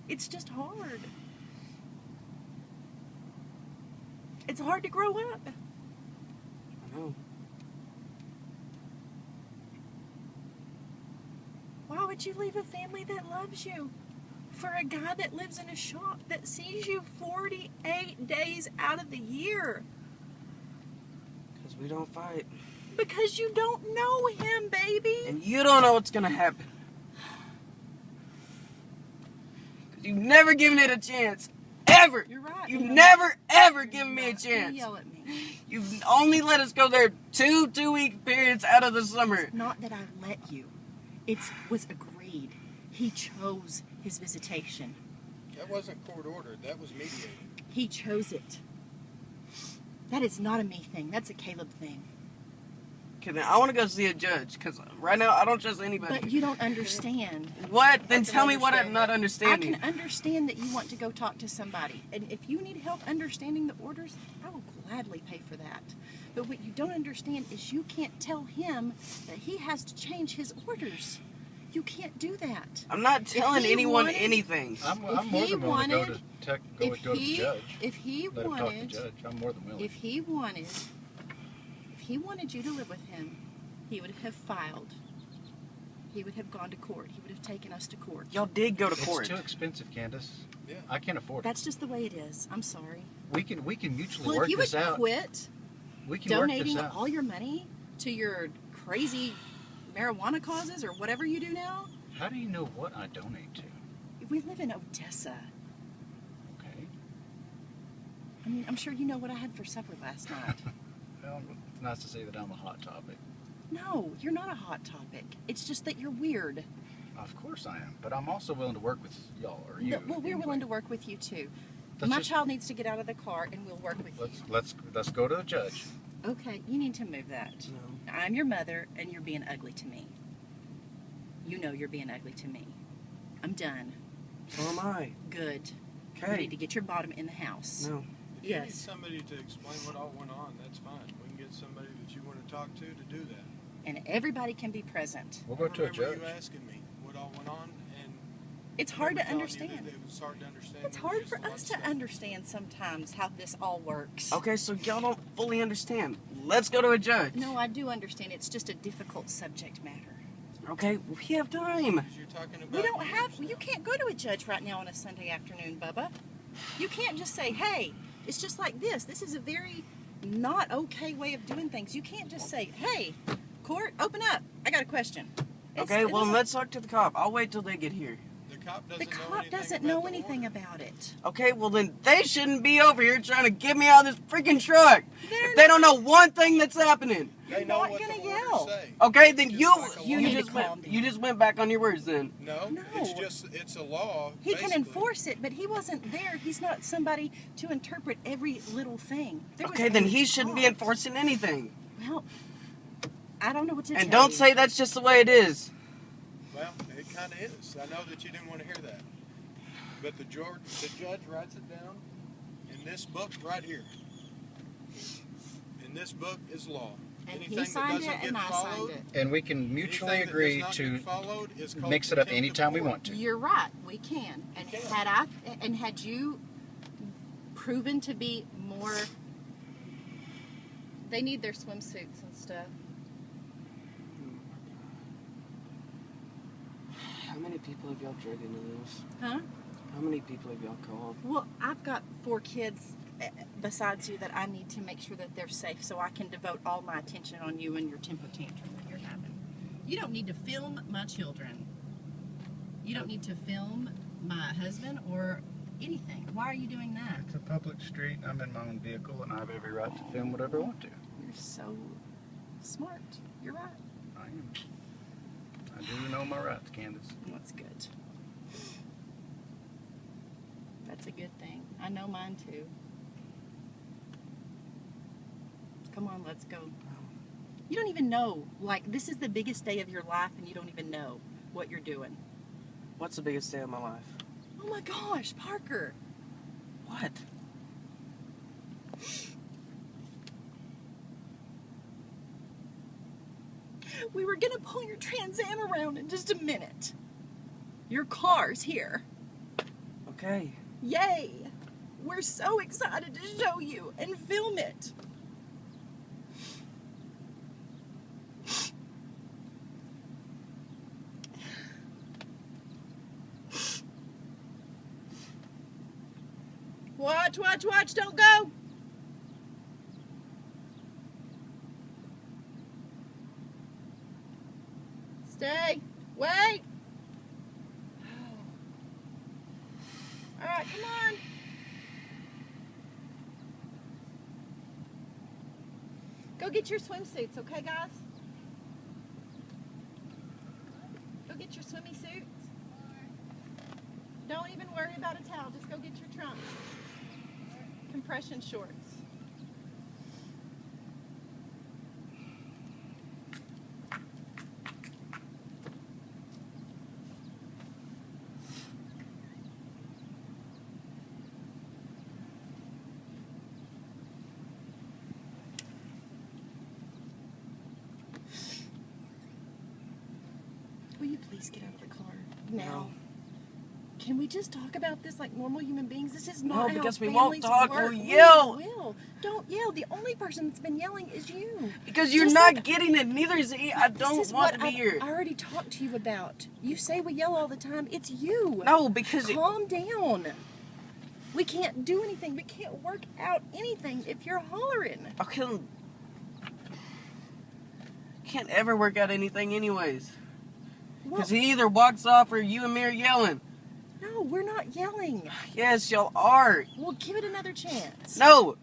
B: It's just hard. It's hard to grow up.
C: I know.
B: Why would you leave a family that loves you for a guy that lives in a shop that sees you 48 days out of the year?
C: Because we don't fight.
B: Because you don't know him, baby.
C: And you don't know what's gonna happen. Because you've never given it a chance. Ever.
B: You're right.
C: You've
B: You're
C: never, ever given me a
B: You're right. You
C: chance.
B: Yell at me.
C: You've only let us go there two two week periods out of the summer.
B: Not that I let you. It was agreed. He chose his visitation.
D: That wasn't court ordered. That was mediated.
B: He chose it. That is not a me thing. That's a Caleb thing.
C: Okay, then I want to go see a judge because right now I don't trust anybody.
B: But you don't understand.
C: what? Then tell me what I'm not
D: that.
C: understanding.
B: I can understand that you want to go talk to somebody. And if you need help understanding the orders, I will gladly pay for that. But what you don't understand is you can't tell him that he has to change his orders. You can't do that.
C: I'm not telling anyone
B: wanted-
C: anything.
A: I'm,
B: If
A: I'm more
B: he
A: than willing to go to
B: wanted-
A: tech, go,
B: If
A: go
B: he,
A: the judge.
B: if he
A: Let talk to the
B: wanted,
A: judge. I'm more than willing.
B: if he wanted, if he wanted you to live with him, he would have filed. He would have gone to court. He would have taken us to court.
C: Y'all did go to
A: it's
C: court.
A: It's too expensive, Candace.
D: Yeah.
A: I can't afford it.
B: That's just the way it is. I'm sorry.
A: We can we can mutually
B: Well,
A: work
B: if you would
A: out.
B: quit
A: We can work
B: donating
A: this out.
B: all your money to your crazy marijuana causes or whatever you do now,
A: How do you know what I donate to?
B: we live in Odessa.
A: Okay.
B: I mean, I'm sure you know what I had for supper last night. [laughs]
A: Well, it's nice to say that I'm a hot topic.
B: no, you're not a hot topic. It's just that you're weird.
A: Of course I am, but I'm also willing to work with y'all or you.
B: No, well, we're
A: anyway.
B: willing to work with you too.
A: Let's
B: My
A: just-
B: child needs to get out of the car and we'll work with
A: Let's let's let's go to the judge.
B: You. Okay, you need to move that.
C: No.
B: I'm your mother and you're being ugly to me. You know you're being ugly to me. I'm done.
C: So am I.
B: Good. You
C: Okay.
B: need to get your bottom in the house.
C: No.
D: If you need somebody to explain what all went on, that's fine. We can get somebody that you want to talk to to do that.
B: And everybody can be present.
A: We'll go to a
D: remember
A: judge.
D: you asking me what all went on, and
B: It's hard to
D: remember telling you
B: understand.
D: It was hard to understand.
B: It's hard for us to
D: stuff.
B: understand sometimes how this all works.
C: Okay, so y'all don't fully understand. Let's go to a judge.
B: No, I do understand. It's just a difficult subject matter.
C: Okay, we have time.
D: You're talking about
B: We don't have.
D: now.
B: You can't go to a judge right now on a Sunday afternoon, Bubba. You can't just say, "Hey, it's just like this." This is a very not okay way of doing things. You can't just say, "Hey, court, open up. I got a question." It's-
C: Okay, well, let's talk to the cop. I'll wait till they get here.
D: The cop doesn't
B: The
D: know
B: cop
D: anything
B: doesn't
D: about
B: know anything
D: order.
B: about it.
C: Okay, well, then they shouldn't be over here trying to get me out of this freaking truck.
B: They're
C: If they don't know one thing that's happening.
D: They
B: You're not
D: what
B: gonna
D: the
B: yell.
D: say.
C: Okay, then
D: Just
C: you
D: like
C: you.
B: You
C: just went
B: down.
C: you just went back on your words then.
D: No,
B: No.
D: it's just it's a law.
B: He can enforce it, but he wasn't there. He's not somebody to interpret every little thing. There
C: Okay, then he shouldn't be enforcing anything.
B: Well, I don't know what to
C: And
B: tell
C: don't
B: you.
C: say that's just the way it is.
D: Well, it kind of is. I know that you didn't want to hear that, but the judge the judge writes it down in this book right here. In this book is law.
B: And
D: Anything
B: he
D: that
B: signed
D: doesn't
B: it,
D: get
B: and I
D: followed,
B: signed
A: And we can mutually agree to
D: get followed is called
A: mix it up
D: contempt of
A: anytime we want to.
B: You're right. We can. And
D: can.
B: had I and had you proven to be more, they need their swimsuits and stuff.
C: How many people have y'all dragged into this?
B: Huh?
C: How many people have y'all called?
B: Well, I've got four kids eh, besides you that I need to make sure that they're safe, so I can devote all my attention on you and your temper tantrum that you're having. You don't need to film my children. You don't need to film my husband or anything. Why are you doing that?
A: It's a public street. I'm in my own vehicle, and I have every right to film whatever I want to.
B: You're so smart. You're right.
A: I am. Do know my rights, Candace.
B: That's good. That's a good thing. I know mine too. Come on, let's go. You don't even know. Like, this is the biggest day of your life, and you don't even know what you're doing.
C: What's the biggest day of my life?
B: Oh my gosh, Parker.
C: What?
B: We were gonna pull your Trans Am around in just a minute. Your car's here.
C: Okay.
B: Yay! We're so excited to show you and film it. Watch, watch, watch, don't go. Stay. Wait. All right, come on. Go get your swimsuits, okay, guys? Go get your swimmy suits. Don't even worry about a towel. Just go get your trunks. Compression shorts. Will you please get out of the car now?
C: No.
B: Can we just talk about this like normal human beings? This is
C: No,
B: not how
C: because we won't talk,
B: work.
C: we'll
B: We
C: yell.
B: will. Don't yell. The only person that's been yelling is you.
C: Because you're
B: Just
C: not
B: like-
C: getting it. Neither is he. I don't want to be
B: I,
C: here.
B: I already talked to you about. You say we yell all the time. It's you.
C: No, because it,
B: Calm down. We can't do anything. We can't work out anything if you're hollering.
C: I can't. Can't ever work out anything, anyways. Because he either walks off or you and me are yelling.
B: No, we're not yelling.
C: Yes, y'all are.
B: We'll give it another chance.
C: No,
B: Don't yell at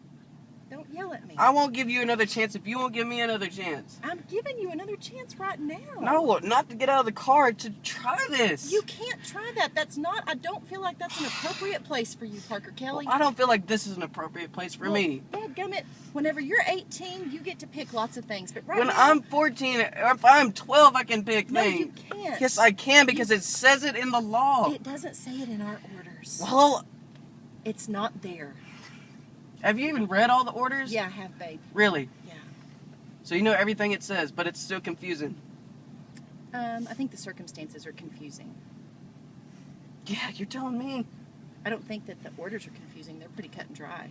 B: me.
C: I won't give you another chance if you won't give me another chance.
B: I'm giving you another chance right now.
C: No, not to get out of the car to try this.
B: You can't try that. That's not. I don't feel like that's an appropriate place for you, Parker Kelly.
C: Well, I don't feel like this is an appropriate place for
B: Well,
C: me.
B: Dadgummit, whenever you're 18, you get to pick lots of things. But right
C: when
B: now,
C: I'm 14, or if I'm 12, I can pick
B: no,
C: things.
B: you can't.
C: Yes, I can because it says it in the law.
B: It doesn't say it in our orders.
C: Well,
B: It's not there.
C: Have you even read all the orders?
B: Yeah, I have, babe.
C: Really?
B: Yeah.
C: So you know everything it says, but it's still confusing.
B: Um, I think the circumstances are confusing.
C: Yeah, you're telling me.
B: I don't think that the orders are confusing. They're pretty cut and dry.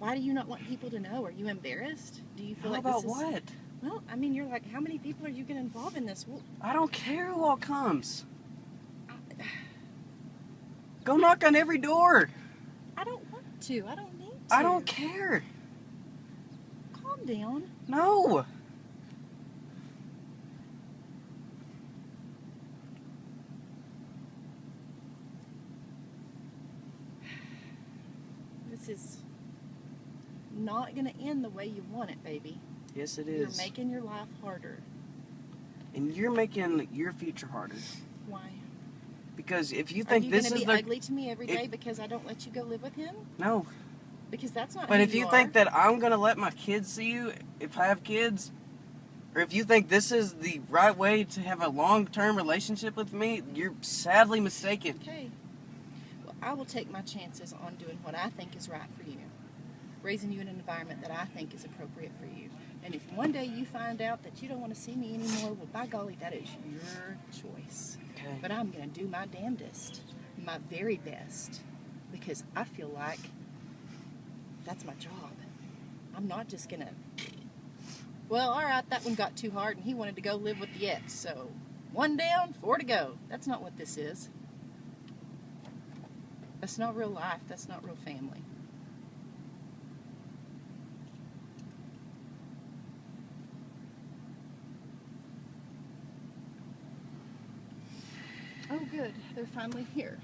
B: Why do you not want people to know? Are you embarrassed? Do you feel
C: How
B: like
C: about
B: this is
C: what?
B: Well, I mean, you're like, how many people are you going to involve in this? Well,
C: I don't care who all comes. Go knock on every door.
B: I don't want to. I don't need to.
C: I don't care.
B: Calm down.
C: No.
B: This is not going to end the way you want it, baby.
C: Yes, it is.
B: You're making your life harder.
C: and you're making your future harder.
B: Why?
C: Because if you
B: Are
C: think
B: you
C: this
B: going
C: is
B: to be
C: the
B: ugly to me every day if- because I don't let you go live with him?
C: no,
B: Because that's not.
C: but if you
B: are.
C: think that I'm gonna let my kids see you, if I have kids, or if you think this is the right way to have a long-term relationship with me, you're sadly mistaken.
B: Okay. Well, I will take my chances on doing what I think is right for you, raising you in an environment that I think is appropriate for you. And if one day you find out that you don't want to see me anymore, well, by golly, that is your choice.
C: Okay.
B: But I'm going to do my damnedest, my very best, because I feel like that's my job. I'm not just going to. Well, all right, that one got too hard and he wanted to go live with the ex, so one down, four to go. That's not what this is. That's not real life. That's not real family. Oh, good. They're finally here.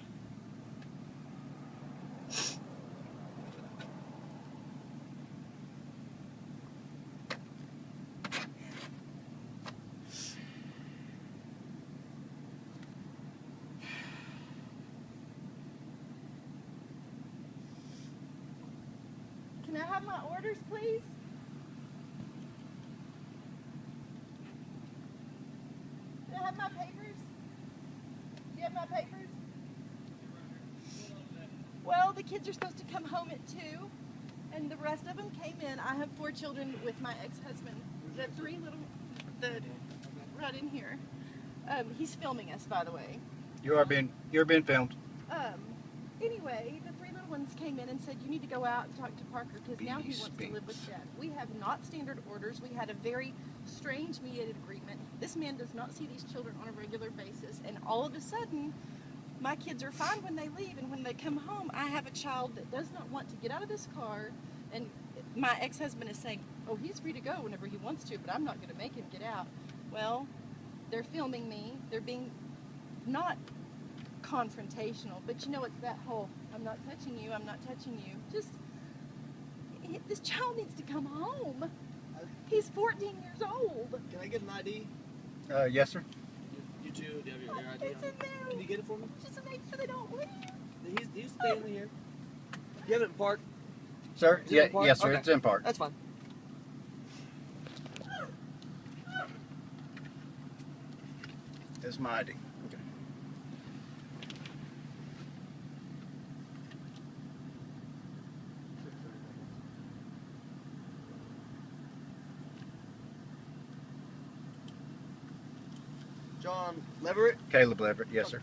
B: Can I have my orders, please? Can I have my paper? Kids are supposed to come home at two, and the rest of them came in. I have four children with my ex-husband. The three little, the right in here. Um, he's filming us, by the way.
A: You are being you're being filmed.
B: Um, anyway, the three little ones came in and said, "You need to go out and talk to Parker because now he wants to live with. Dad." We have not standard orders. We had a very strange mediated agreement. This man does not see these children on a regular basis, and all of a sudden, my kids are fine when they leave, and when they come home, I have a child that does not want to get out of this car, and my ex-husband is saying, "Oh, he's free to go whenever he wants to, but I'm not going to make him get out." Well, they're filming me. They're being not confrontational, but you know, it's that whole I'm not touching you, I'm not touching you. Just, this child needs to come home. He's 14 years old.
E: Can I get an ID?
A: Uh, yes, sir.
E: You do you have your, your ID?
B: It's
E: on?
B: in there.
E: Can you get it for me?
B: Just to make sure they don't leave.
E: He's, he's staying here. You have it in park?
A: Sir.
E: Is
A: Yeah,
E: park?
A: yes, sir.
E: Okay.
A: It's in park.
E: That's fine.
A: It's my ID.
E: John Leverett?
A: Caleb Leverett. Yes, sir.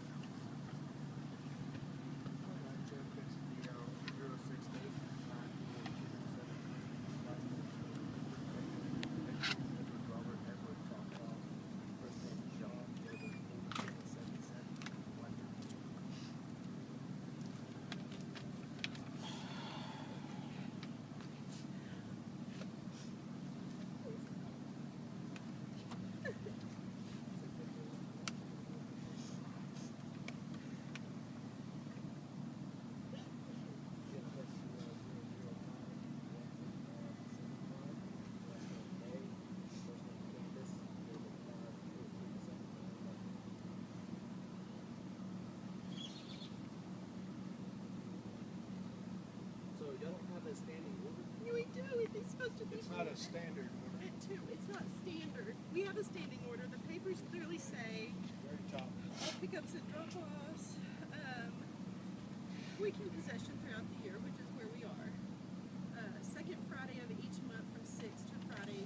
B: It's supposed to be.
D: It's not a standard order.
B: It too. It's not standard. We have a standing order. The papers clearly say
D: Very top.
B: all pickups and drop-offs. Um, weekend possession throughout the year, which is where we are. Uh, second Friday of each month from six to Friday.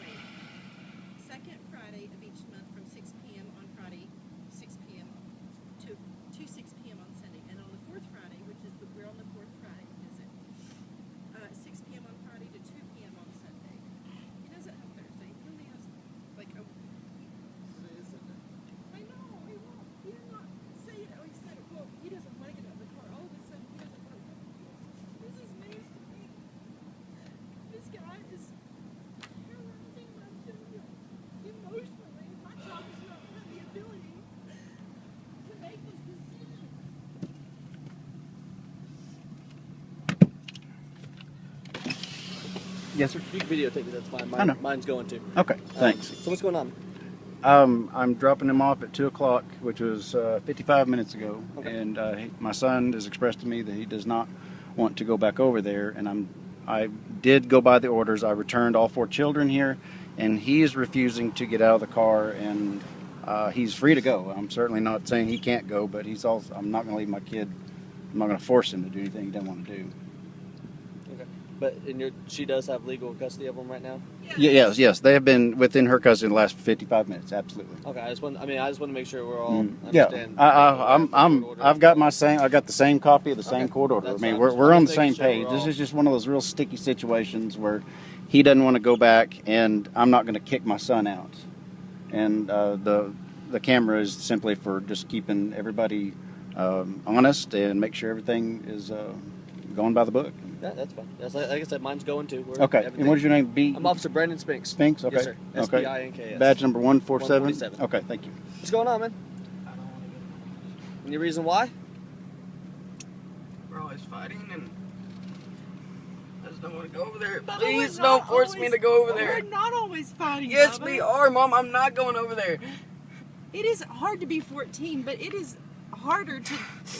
B: Wait. Second Friday of each month from six p.m. on Friday, six p.m. to to six p.m. on Sunday, and on the fourth Friday, which is the we're on the fourth Friday, is it? Uh, six p.m. on Friday to two p.m. on Sunday. He doesn't have Thursday. He only has like a I know, he won't. He did not say it. Oh, he said, well, he doesn't want to get out of the car. All of a sudden, he doesn't want to come with us. This is news to me. This guy is terrorizing my children emotionally. My child does not have the ability to make this decision.
A: Yes, sir.
E: You can videotape it, that's fine. Mine,
A: I know.
E: Mine's going to.
A: Okay. Thanks.
E: So what's going on?
A: Um, I'm dropping him off at two o'clock, which was uh, 55 minutes ago,
E: Okay.
A: and uh, he, my son has expressed to me that he does not want to go back over there. And I'm, I did go by the orders. I returned all four children here, and he is refusing to get out of the car, and uh, he's free to go. I'm certainly not saying he can't go, but he's also. I'm not going to leave my kid. I'm not going to force him to do anything he doesn't want to do.
E: But and your, she does have legal custody of them right now?
A: Yeah, yes, yes, they have been within her custody the last 55 minutes. Absolutely.
E: Okay, I just want I mean I just want to make sure we're all
A: Mm, Yeah,
E: understand.
A: I, am I'm, I'm. I've got my same, I got the same copy of the same
E: Okay,
A: court order. I mean, we're, we're on the same
E: sure
A: page. This is just one of those real sticky situations where he doesn't want to go back, and I'm not going to kick my son out. And uh, the the camera is simply for just keeping everybody um, honest and make sure everything is uh, going by the book.
E: Yeah, that's fine. That's like, like I said, mine's going to. We're,
A: Okay. And what is your name? B.
E: I'm Officer Brandon Spinks.
A: Spinks. Okay.
E: Yes, sir. S P
A: Okay.
E: I N K S.
A: Badge number one four seven. Okay. Thank you.
E: What's going on, man? Any reason why?
C: We're always fighting and I just don't want to go over there.
B: Bubba,
C: Please don't
B: not
C: force me to go over there.
B: We're not always fighting.
C: Yes,
B: Bubba.
C: we are, Mom. I'm not going over there.
B: It is hard to be 14, but it is harder to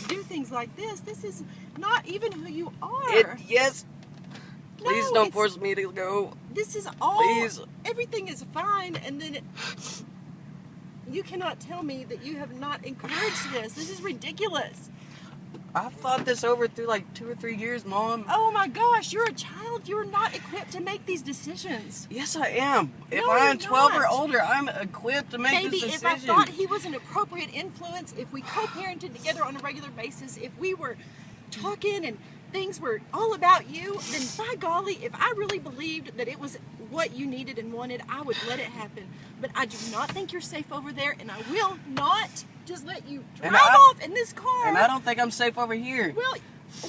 B: do things like this. This is not even who you are.
C: It, yes. Please
B: No,
C: don't force me to go.
B: This is all.
C: Please.
B: Everything is fine, and then it, you cannot tell me that you have not encouraged this. This is ridiculous.
C: I've thought this over through like two or three years, Mom.
B: Oh my gosh, you're a child. You're not equipped to make these decisions.
C: Yes, I am. If
B: No,
C: I'm
B: you're
C: 12 or older, I'm equipped to make decisions.
B: Maybe
C: this
B: if. I thought he was an appropriate influence, if we co-parented together on a regular basis, if we were talking and things were all about you, then by golly, if I really believed that it was what you needed and wanted, I would let it happen. But I do not think you're safe over there, and I will not just let you drive
C: And I-
B: off in this car.
C: and I don't think I'm safe over here.
B: Well,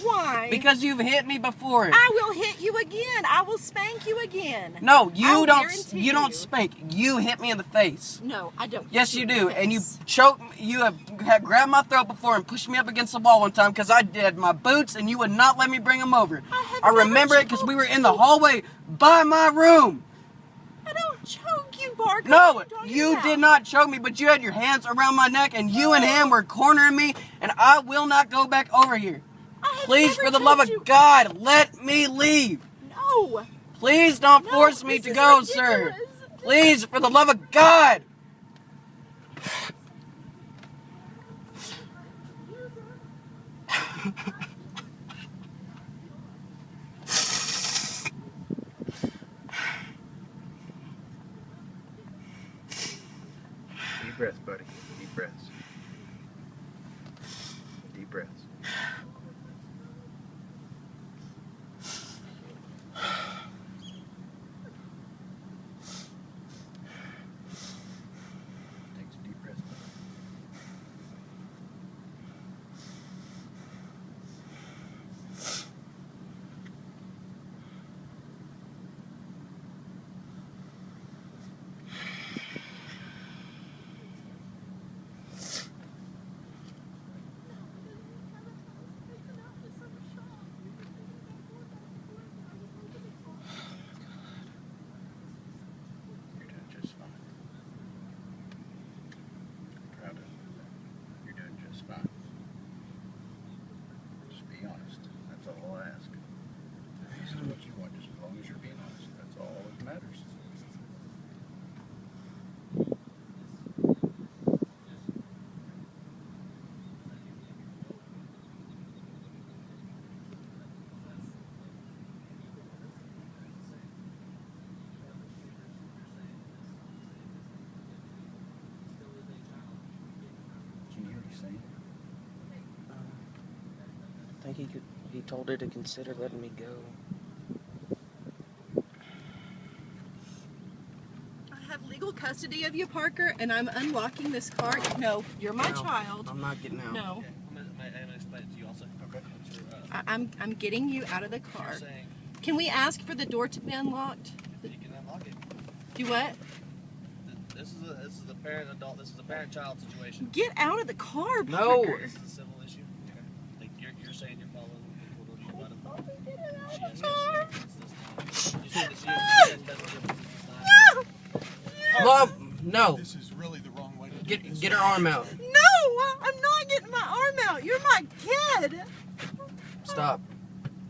B: why?
C: Because you've hit me before.
B: I will hit you again. I will spank you again.
C: no, you
B: I'll
C: don't.
B: guarantee
C: You don't spank. You hit me in the face.
B: No, I don't.
C: Yes, you do. And you choked. You have had grabbed my throat before and pushed me up against the wall one time because I did my boots, and you would not let me bring them over.
B: I have
C: I remember it because we were in the hallway by my room.
B: I don't choke
C: No, you did not choke me, but you had your hands around my neck, and you and him were cornering me, and I will not go back over here. Please, for the love of
B: you.
C: God, let me leave.
B: No.
C: Please don't
B: No,
C: force me to go, sir. Please, for the love of God. [sighs] [laughs]
A: Deep buddy. Deep breaths. Deep breaths. Take some deep breaths. buddy. You're doing just fine. Proud of you. You're doing just fine. Just be honest. That's all I ask. This is what you want, just as long as you're being honest. That's all that matters. Can you hear me saying?
C: I think he could. He told her to consider letting me go.
B: I have legal custody of you, Parker, and I'm unlocking this car. No, you're my
C: No.
B: child.
C: I'm not getting out.
B: No,
E: I'm I'm gonna explain it to you also.
A: Okay.
E: So, uh,
B: I, I'm I'm getting you out of the car.
E: saying
B: Can we ask for the door to be unlocked?
E: you can unlock it.
B: Do what?
E: This is a this is a parent adult. This is a parent child situation.
B: Get out of the car,
C: No.
B: Parker.
E: This is a civil issue. Okay. Like you're, you're saying you're following the rules about it.
B: Get it out
E: She
B: of
E: has
B: the car.
E: You said that she has
B: No.
C: Mom, no.
D: This is really the wrong way to do
C: Get her arm out.
B: No, I'm not getting my arm out. You're my kid.
C: Stop.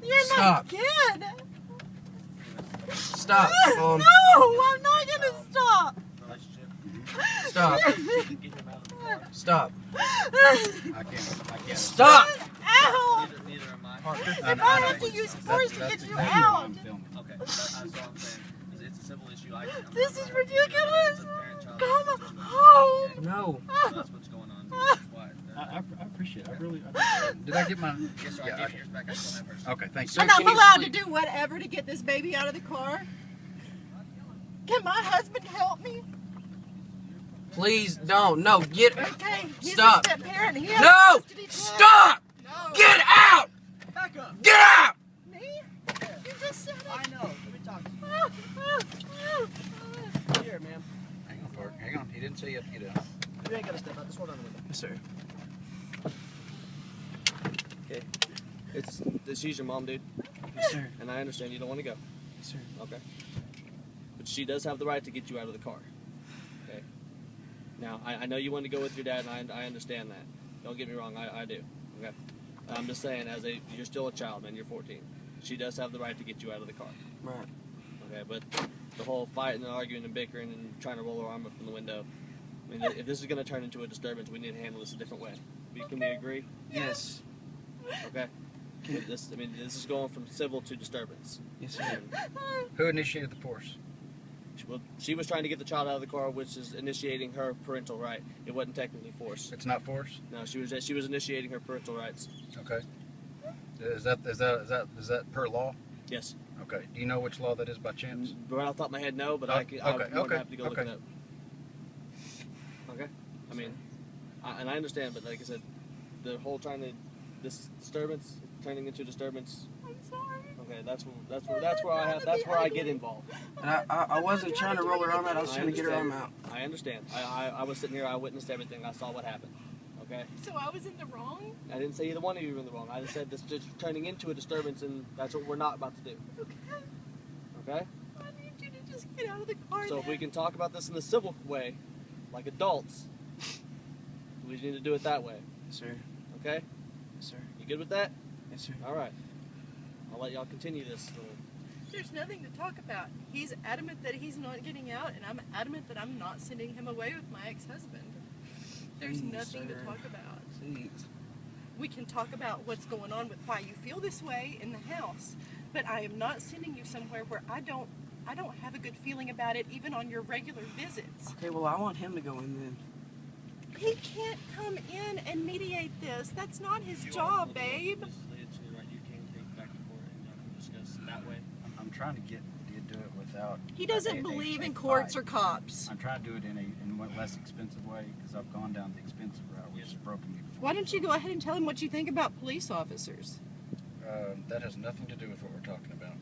B: You're
C: Stop.
B: my kid.
C: Stop. Mom.
B: no, I'm not gonna stop.
C: Stop.
E: Get him out of the car.
C: Stop.
A: I can't. I can't.
C: Stop.
B: Ow!
E: Neither, neither am I.
A: Parker,
B: If I have to use force to get you out.
E: Okay, that's all I'm saying. It's, it's a civil issue. I, I'm
B: This is
E: gonna-
B: ridiculous.
E: It's a
B: Come
E: situation.
B: home.
C: No.
E: So that's what's going on. Why. [laughs]
A: I, I, I appreciate it. I really. I, [laughs] did I get my?
E: Yes, sir.
A: Yeah,
E: I gave
A: okay.
E: yours back. I still have hers.
A: Okay, thanks.
C: Sir,
B: And I'm
C: can you
B: allowed to do whatever to get this baby out of the car. Can my husband help me?
C: Please don't. No. Get.
B: Okay, he's
C: Stop.
B: a step parent. He has
C: No. Stop.
B: No.
C: Get out.
D: Back up.
C: Get out.
B: Me? You just said it.
E: I know. Here, ma'am.
A: Hang on, Parker. Hang on. He didn't say you have to get out.
E: You ain't gotta step out. Just hold on a minute.
C: Yes, sir.
E: Okay. It's, it's she's your mom, dude.
C: Yes, sir.
E: And I understand you don't want to go.
C: Yes, sir.
E: Okay. But she does have the right to get you out of the car. Okay. Now, I, I know you want to go with your dad, and I, I understand that. Don't get me wrong, I, I do. Okay. I'm just saying, as a you're still a child, man. You're 14. She does have the right to get you out of the car.
C: Right.
E: Okay, but the whole fighting and arguing and bickering and trying to roll her arm up in the window. I mean, if this is going to turn into a disturbance, we need to handle this a different way. We- Can we agree?
C: Yes.
E: Okay. This, I mean, this is going from civil to disturbance.
C: Yes, sir.
A: Who initiated the force?
E: she, well, she was trying to get the child out of the car, which is initiating her parental right. It wasn't technically force.
A: It's not force.
E: No, she was she was initiating her parental rights.
A: Okay. Is that is that is that is that per law?
E: Yes.
A: Okay. Do you know which law that is by chance?
E: Mm, right off the top of my head, no, but
A: Oh,
E: I can, I'm
A: okay,
E: more than
A: okay,
E: happy to go look it up. Okay. I mean, I, and I understand, but like I said, the whole trying to this disturbance turning into disturbance.
B: I'm sorry.
E: Okay, that's wh- that's where that's where I have that's where I get involved.
C: And I, I, I wasn't trying to roll her arm out. I was
E: I
C: trying to get her arm out.
E: I understand. I, I I was sitting here. I witnessed everything. I saw what happened. Okay.
B: So I was in the wrong?
E: I didn't say either one of you were in the wrong. I just said this is turning into a disturbance, and that's what we're not about to do.
B: Okay.
E: Okay.
B: I need you to just get out of the car.
E: So if we can talk about this in the civil way, like adults, we need to do it that way.
C: Yes, sir.
E: Okay.
C: Yes, sir.
E: You good with that?
C: Yes, sir.
E: All right. I'll let y'all continue this. little-
B: There's nothing to talk about. He's adamant that he's not getting out, and I'm adamant that I'm not sending him away with my ex-husband. There's
C: Please,
B: nothing
C: sir.
B: to talk about.
C: Please.
B: We can talk about what's going on with why you feel this way in the house, but I am not sending you somewhere where I don't I don't have a good feeling about it even on your regular visits.
C: Okay, well, I want him to go in then.
B: He can't come in and mediate this. That's not his job, babe.
E: You can take back and forth and y'all can discuss that way.
A: I'm, I'm trying to get you to do it without.
B: He doesn't
A: a- a-
B: believe
A: a
B: in courts or cops.
A: I'm trying to do it in a in less expensive way because I've gone down the expensive route, which has broken me. Before.
B: Why don't you go ahead and tell him what you think about police officers?
A: Um, that has nothing to do with what we're talking about.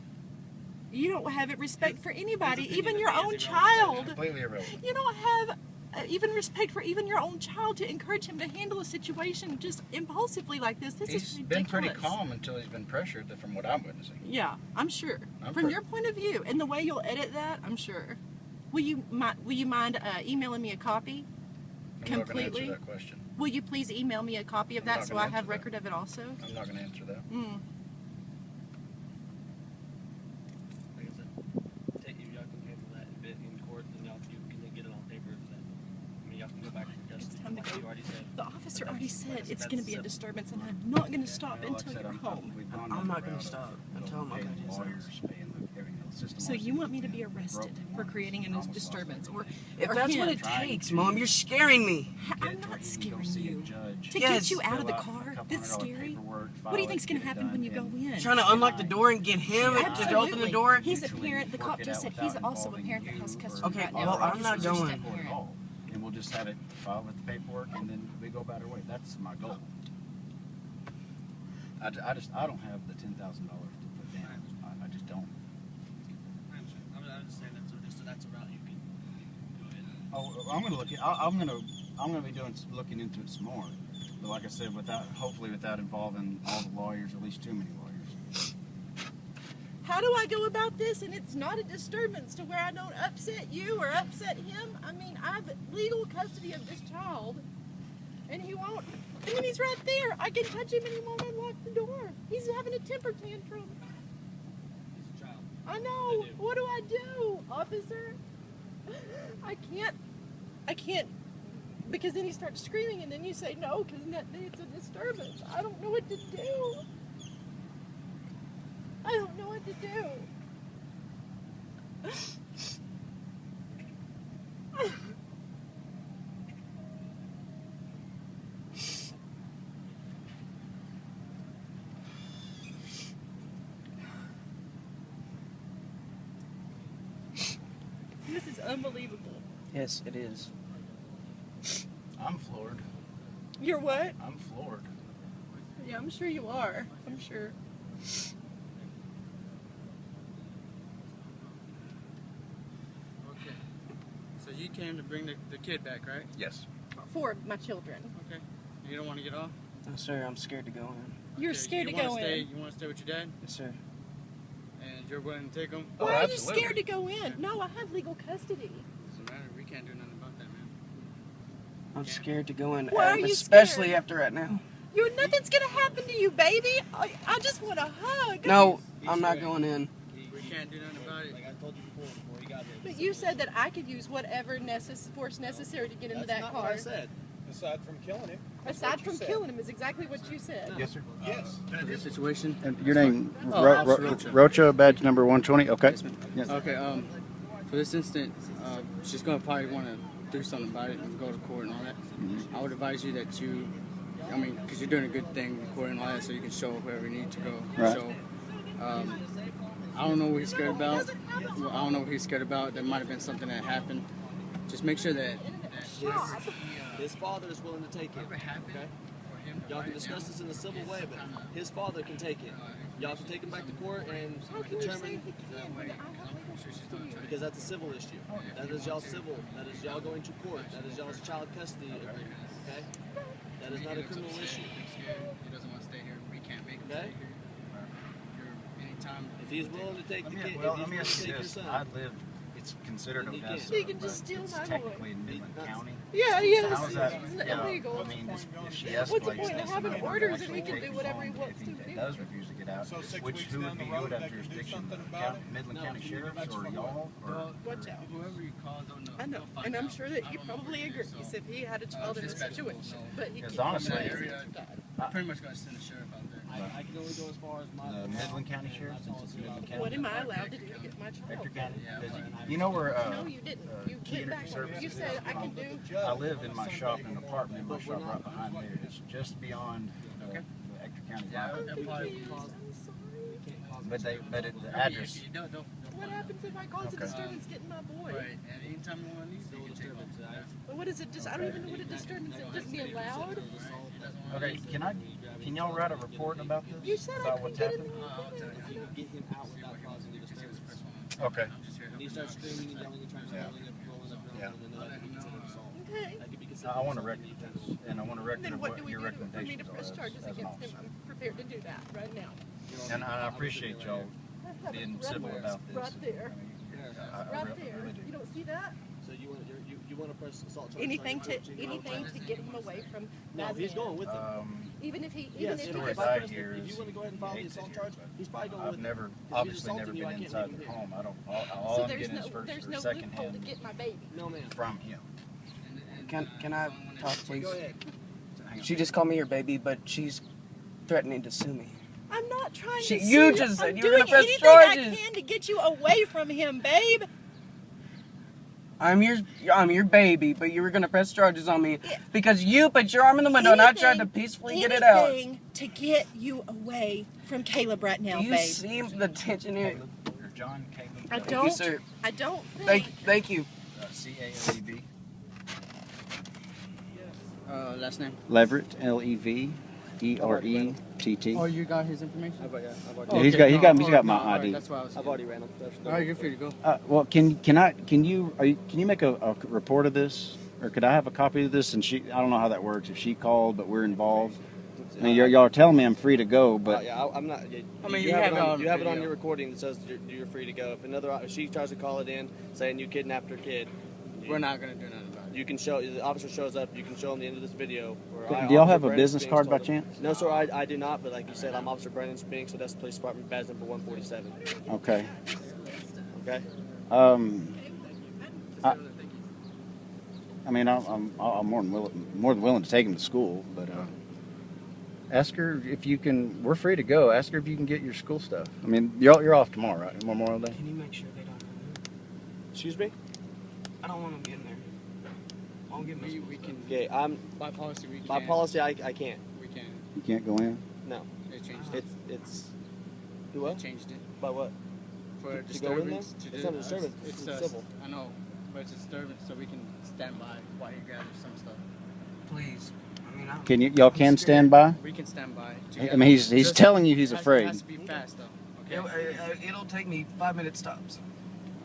B: You don't have it respect for anybody, even your own child.
A: Completely irrelevant.
B: You don't have uh, even respect for even your own child to encourage him to handle a situation just impulsively like this. This
A: He's
B: is
A: been pretty calm until he's been pressured, from what I'm witnessing.
B: Yeah, I'm sure.
A: I'm
B: From your point of view and the way you'll edit that, I'm sure. Will you mi- will you mind uh, emailing me a copy?
A: I'm not going to
B: Completely?
A: answer that question.
B: Will you please email me a copy of
A: I'm
B: that
A: not
B: so
A: gonna
B: I have
A: answer that.
B: record of it also?
A: I'm not going to answer that.
B: Mm.
E: Like I said, take you y'all can handle that a bit in court, and y'all you can get it on paper. That I mean, y'all can go back to custody.
B: time to go.
E: you already said.
B: The officer already said
E: Like I said,
B: it's going to be a disturbance, and I'm not going to stop
A: Well, like I
B: until
A: said,
B: you're
A: I'm-
B: home.
A: we've gone
C: I'm
A: down
C: not gonna
A: route of,
C: stop until I'm
A: paying
C: okay.
A: the lawyers, paying the, everything, the system.
B: So you want me to be arrested for creating a disturbance, or.
C: If
B: Or
C: that's what it takes, Mom, you're scaring me.
B: I'm not
A: you can go
B: scaring you.
A: judge,
B: To
C: Yes.
B: get you out of the car
A: couple
B: this
A: hundred dollar
B: scary. What do you think's going to happen when you go
A: and
B: in?
C: Trying to unlock the door and get him
A: Yeah.
C: to open the door.
B: He's a parent. The cop just said he's also a parent that has
A: or
B: custody
C: Okay,
B: right
C: well,
B: or
C: I'm not going.
B: step
A: court at
B: parent.
A: all. And we'll just have it filed with the paperwork, and then we go about our way. That's my goal. I, I just I don't have the ten thousand dollars to put down. I, I just don't.
E: I'm, I'm just saying that's a, just, that's a route you can go ahead.
A: Oh, I'm gonna look at. I, I'm gonna. I'm gonna be doing s- looking into it some more. But like I said, without hopefully without involving all the lawyers, at least too many lawyers.
B: How do I go about this and it's not a disturbance to where I don't upset you or upset him? I mean, I have legal custody of this child, and he won't. I mean, he's right there. I can touch him and he won't unlock the door. He's having a temper tantrum.
E: He's a child.
B: I know.
E: I do.
B: What do I do, officer? I can't. I can't. Because then he starts screaming, and then you say no, because then it's a disturbance. I don't know what to do. I don't know what to do. This is unbelievable.
C: Yes, it is.
A: I'm floored.
B: You're what?
A: I'm floored.
B: Yeah, I'm sure you are. I'm sure.
F: Okay. So you came to bring the, the kid back, right?
A: Yes.
B: For my children.
F: Okay. You don't want to get off?
C: No, sir, I'm scared to go in.
B: You're
F: Okay,
B: scared
F: you
B: to go
F: stay,
B: in.
F: You want to stay with your dad?
C: Yes, sir.
F: And you're willing to take him?
A: Oh,
B: Why are you scared to go in? No, I have legal custody.
F: Doesn't matter. We can't do nothing about that, man.
C: I'm scared to go in,
B: Why
C: uh,
B: are you
C: especially
B: scared?
C: after right now.
B: You're nothing's gonna happen to you, baby. I, I just want a hug.
C: No,
E: He's
C: I'm not going in.
F: We can't do nothing about it.
E: Like I told you before, before he got here.
B: But you said that I could use whatever necess- force necessary to get into
E: That's
B: that
E: not
B: car.
E: what I said.
D: Aside from killing him.
B: Aside from
D: said.
B: killing him is exactly what you said.
A: Yes, sir.
D: Yes.
F: For this situation.
A: And your name,
F: Oh,
A: Ro-
F: Officer
A: Ro-
F: Rocha.
A: Rocha, badge number 120. Okay.
F: Yes.
A: Yes.
F: Okay. Um, for this instant, uh, she's gonna probably want to do something about it and go to court and all that.
A: Mm-hmm.
F: I would advise you that you, I mean, because you're doing a good thing, recording all that, so you can show whoever you need to go.
A: Right.
F: So, um, I don't know what he's scared about. Well, I don't know what he's scared about. There might have been something that happened. Just make sure that.
E: His, his father is willing to take it. Okay? Y'all can discuss this in a civil way, but his father can take it. Y'all can take him back to court and determine because that's a civil issue. That is y'all civil. That is y'all going to court. That is y'all's child custody agreement. Okay? That is not a criminal issue.
F: He doesn't want to stay here. We can't make him
E: Okay?
F: stay here. Anytime.
E: If he's willing to take the kid,
A: well,
E: if
A: let
E: he's willing to take your son,
A: I live, it's considered
E: Then he
A: Odessa.
E: can.
B: Can just steal
A: it's
B: my boy.
A: technically in Midland County.
B: Yeah, yes.
A: How is that,
B: It's
A: you know,
B: illegal.
A: I mean, this- if she
B: What's the point of having orders
A: actually
B: and he can do whatever he
A: home
B: wants
A: if
B: to
A: he
B: do?
A: does refuse to get out,
D: So
A: which, who would be,
D: the
A: who would have
D: they can do
A: jurisdiction?
D: something about it?
A: Midland County
F: can
A: Sheriffs
D: that's
A: or
D: from
A: y'all, or?
B: Watch out.
F: Whoever you call, don't know.
B: I know, and I'm sure that
F: I
B: you
F: don't know
B: probably
F: agrees it
B: agree.
F: is,
B: You
F: so-
B: said he had a child in a situation, but he
A: Because
B: can't.
A: honestly-
B: He
F: Area-
B: can't die.
F: I'm pretty much gonna send a sheriff out there.
E: I, I can only go as far as my.
A: The Midland County Sheriff, since it's Midland County.
B: What am I allowed to do to get my child?
A: Ector County? Does he- You know where, uh,
B: No, you didn't.
A: uh,
B: You
A: Key
B: went back.
A: Energy
B: You
A: Services
B: said? I can do.
A: I live in my shop in an apartment in my shop right behind there. It's just beyond the,
F: Okay.
A: the Ector County
F: Yeah,
A: line.
F: that probably
B: Confused. I'm sorry.
A: But they, but it, the address,
F: you don't- don't- don't
B: What happens if I cause a
A: Okay.
B: disturbance getting my boy?
F: Right, and anytime you want to leave, you can take off.
B: But what is it? Just I don't even know what a disturbance is. Just be allowed.
A: okay, can I, can y'all write a report about this?
B: You said
A: About
B: couldn't
A: what's
B: get in
A: happened?
F: I'll tell you.
E: You get him out without causing a disturbance.
A: Okay.
F: I'm just here
E: When he starts screaming and yelling and trying to
A: Yeah.
E: rolling rolling up,
A: Yeah.
E: rolling, then that could be considered assault.
B: Okay.
E: That could be
A: I want a
E: assault.
A: record this, and I want a record
B: Then
A: of
B: what
A: what
B: do we
A: your
B: do to, for me to
A: recommendations are
B: press
A: as,
B: charges
A: as an
B: against him?
A: officer.
B: I'm prepared to do that right now.
A: And I appreciate y'all being civil about this.
B: Right there.
A: I I- I
B: Right
A: really-
B: there.
A: really do.
B: You don't see that?
E: So you want you're, you you want to press assault charges? on
B: Anything to
E: coach
B: anything to get him away from.
E: No, he's
B: Mazin.
E: going with him.
A: Um,
B: Even if he, even
E: Yes,
B: if
E: if,
B: he
A: stories
E: if,
B: was,
E: I
A: I
E: press the-
A: hear
E: if you want to go ahead and file the assault
A: here,
E: charge,
A: but
E: he's probably going
A: I've
E: with
A: never,
E: them. If he's
A: obviously never
E: assaulting you,
A: been inside the home. I don't, all, all
B: so
A: I'm
B: there's
A: getting
B: no
A: is first
B: there's
A: or
B: no
A: second
B: loophole to get my baby.
E: No, ma'am.
A: from him.
C: Can can I talk, please?
E: Go ahead.
C: She just called me her baby, but she's threatening to sue me.
B: I'm not trying
C: She-
B: to.
C: you
B: sue
C: just said
B: I'm
C: you were gonna
B: doing
C: press
B: anything I can to get you away from him, babe.
C: I'm your I'm your baby, but you were gonna press charges on me
B: Yeah.
C: because you put your arm in the window and I tried to peacefully get it out.
B: Anything to get you away from Caleb right now,
C: Do you
B: babe.
C: see the tension here?
A: John Caleb.
B: I
C: Thank you,
B: don't.
C: sir.
B: I don't think.
C: Thank thank you.
A: Uh, C A L E V.
F: Uh, last name.
A: Leverett, L E V E R E T T.
F: Oh, you got his information?
E: I've, yeah, I've already,
A: Yeah, he's got- he got- he's got my
F: all right,
A: ID.
F: That's why I was.
E: I've already ran him.
F: All right, you're free to go.
A: Uh, well, can can I can you are you can you make a, a report of this, or could I have a copy of this? And she, I don't know how that works. If she called, but we're involved. I mean, you're, y'all are telling me I'm free to go,
E: But
A: but
E: yeah, I, I'm not. Yeah,
F: I mean,
E: you,
F: you
E: have,
F: have
E: it
F: it
E: on,
F: on
E: you have it on your recording that says you're, you're free to go. If another if she tries to call it in saying you kidnapped her kid,
F: We're not gonna do nothing about it.
E: You can show the officer shows up. You can show him the end of this video. Where I,
A: do y'all
E: Officer
A: have a
E: Brandon
A: business
E: Spinks
A: card by
E: him-
A: chance?
E: No, sir, I, I do not. But like you said, I'm Officer Brandon Spinks, so that's the police department badge number 147.
A: Okay.
E: Okay.
A: Um, I, I mean, I'm, I'm, I'm more than willing, more than willing to take him to school, but uh, ask her if you can. We're free to go. Ask her if you can get your school stuff. I mean, you're you're off tomorrow, right? Memorial Day.
C: Can you make sure they don't?
E: Excuse me.
C: I don't want them getting there. I'll get my
F: We, we can.
E: Okay. I'm
F: By policy, we can.
E: by policy. I, I can't.
F: We can.
A: You can't go in.
E: No.
F: They changed it.
E: It's it's.
F: They
E: What?
F: changed it
E: By what?
F: for
E: To- to go in there?
F: to
E: It's
F: do-
E: not a disturbance,
F: It's,
E: it's
F: uh,
E: civil.
F: I know, but it's a disturbance, so we can stand by while he gathers some stuff.
C: Please. I mean, I,
A: Can you? Y'all can stand by.
F: We can stand by.
A: I mean, he's he's
F: Just-
A: telling you he's
F: has-
A: afraid.
F: It has to be fast though.
C: it,
F: Okay.
C: uh, it'll take me five minute stops.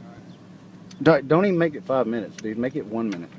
C: All right.
A: Don't, don't even make it five minutes, dude. Make it one minute.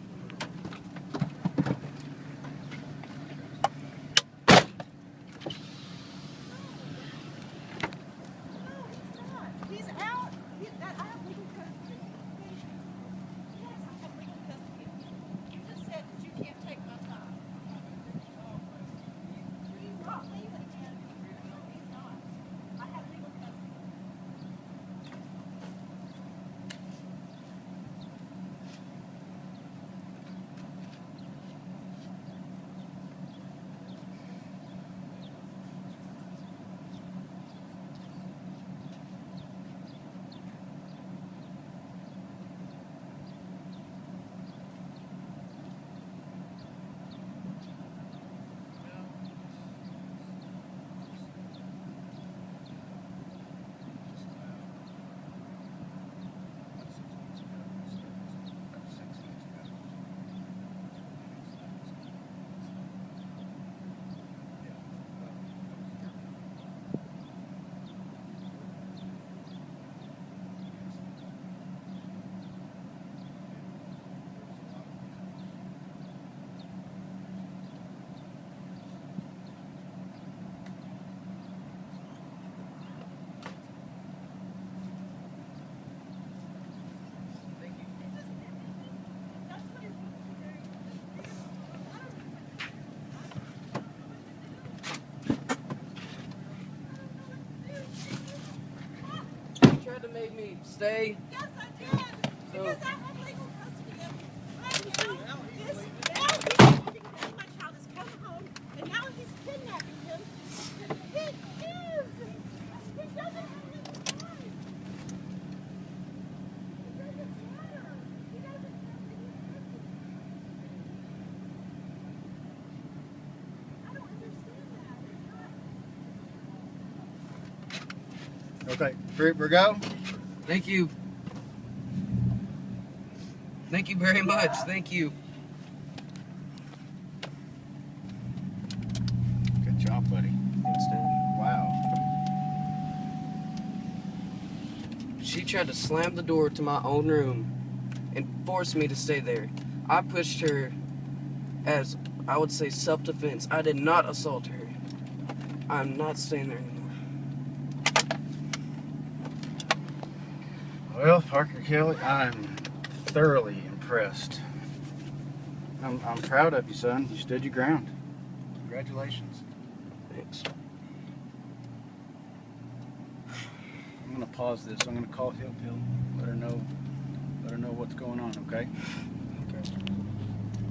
C: Stay.
B: Yes, I did. Because I have legal custody of him. Right now, this, now he's thinking that my child is coming home, and now he's kidnapping him. He is. He doesn't have any crime. It doesn't matter. He doesn't have any. I don't understand that. It's not.
A: Okay, Fruit, we go.
C: Thank you. Thank you very much. Thank you.
A: Good job, buddy.
C: Thanks, Dad.
A: Wow.
C: She tried to slam the door to my own room and force me to stay there. I pushed her as I would say self defense. I did not assault her. I'm not staying there anymore.
A: Well, Parker Kelly, I'm thoroughly impressed. I'm, I'm proud of you, son. You stood your ground. Congratulations.
C: Thanks.
A: I'm gonna pause this. I'm gonna call Hill Pill. Let her know. Let her know what's going on.
C: Okay.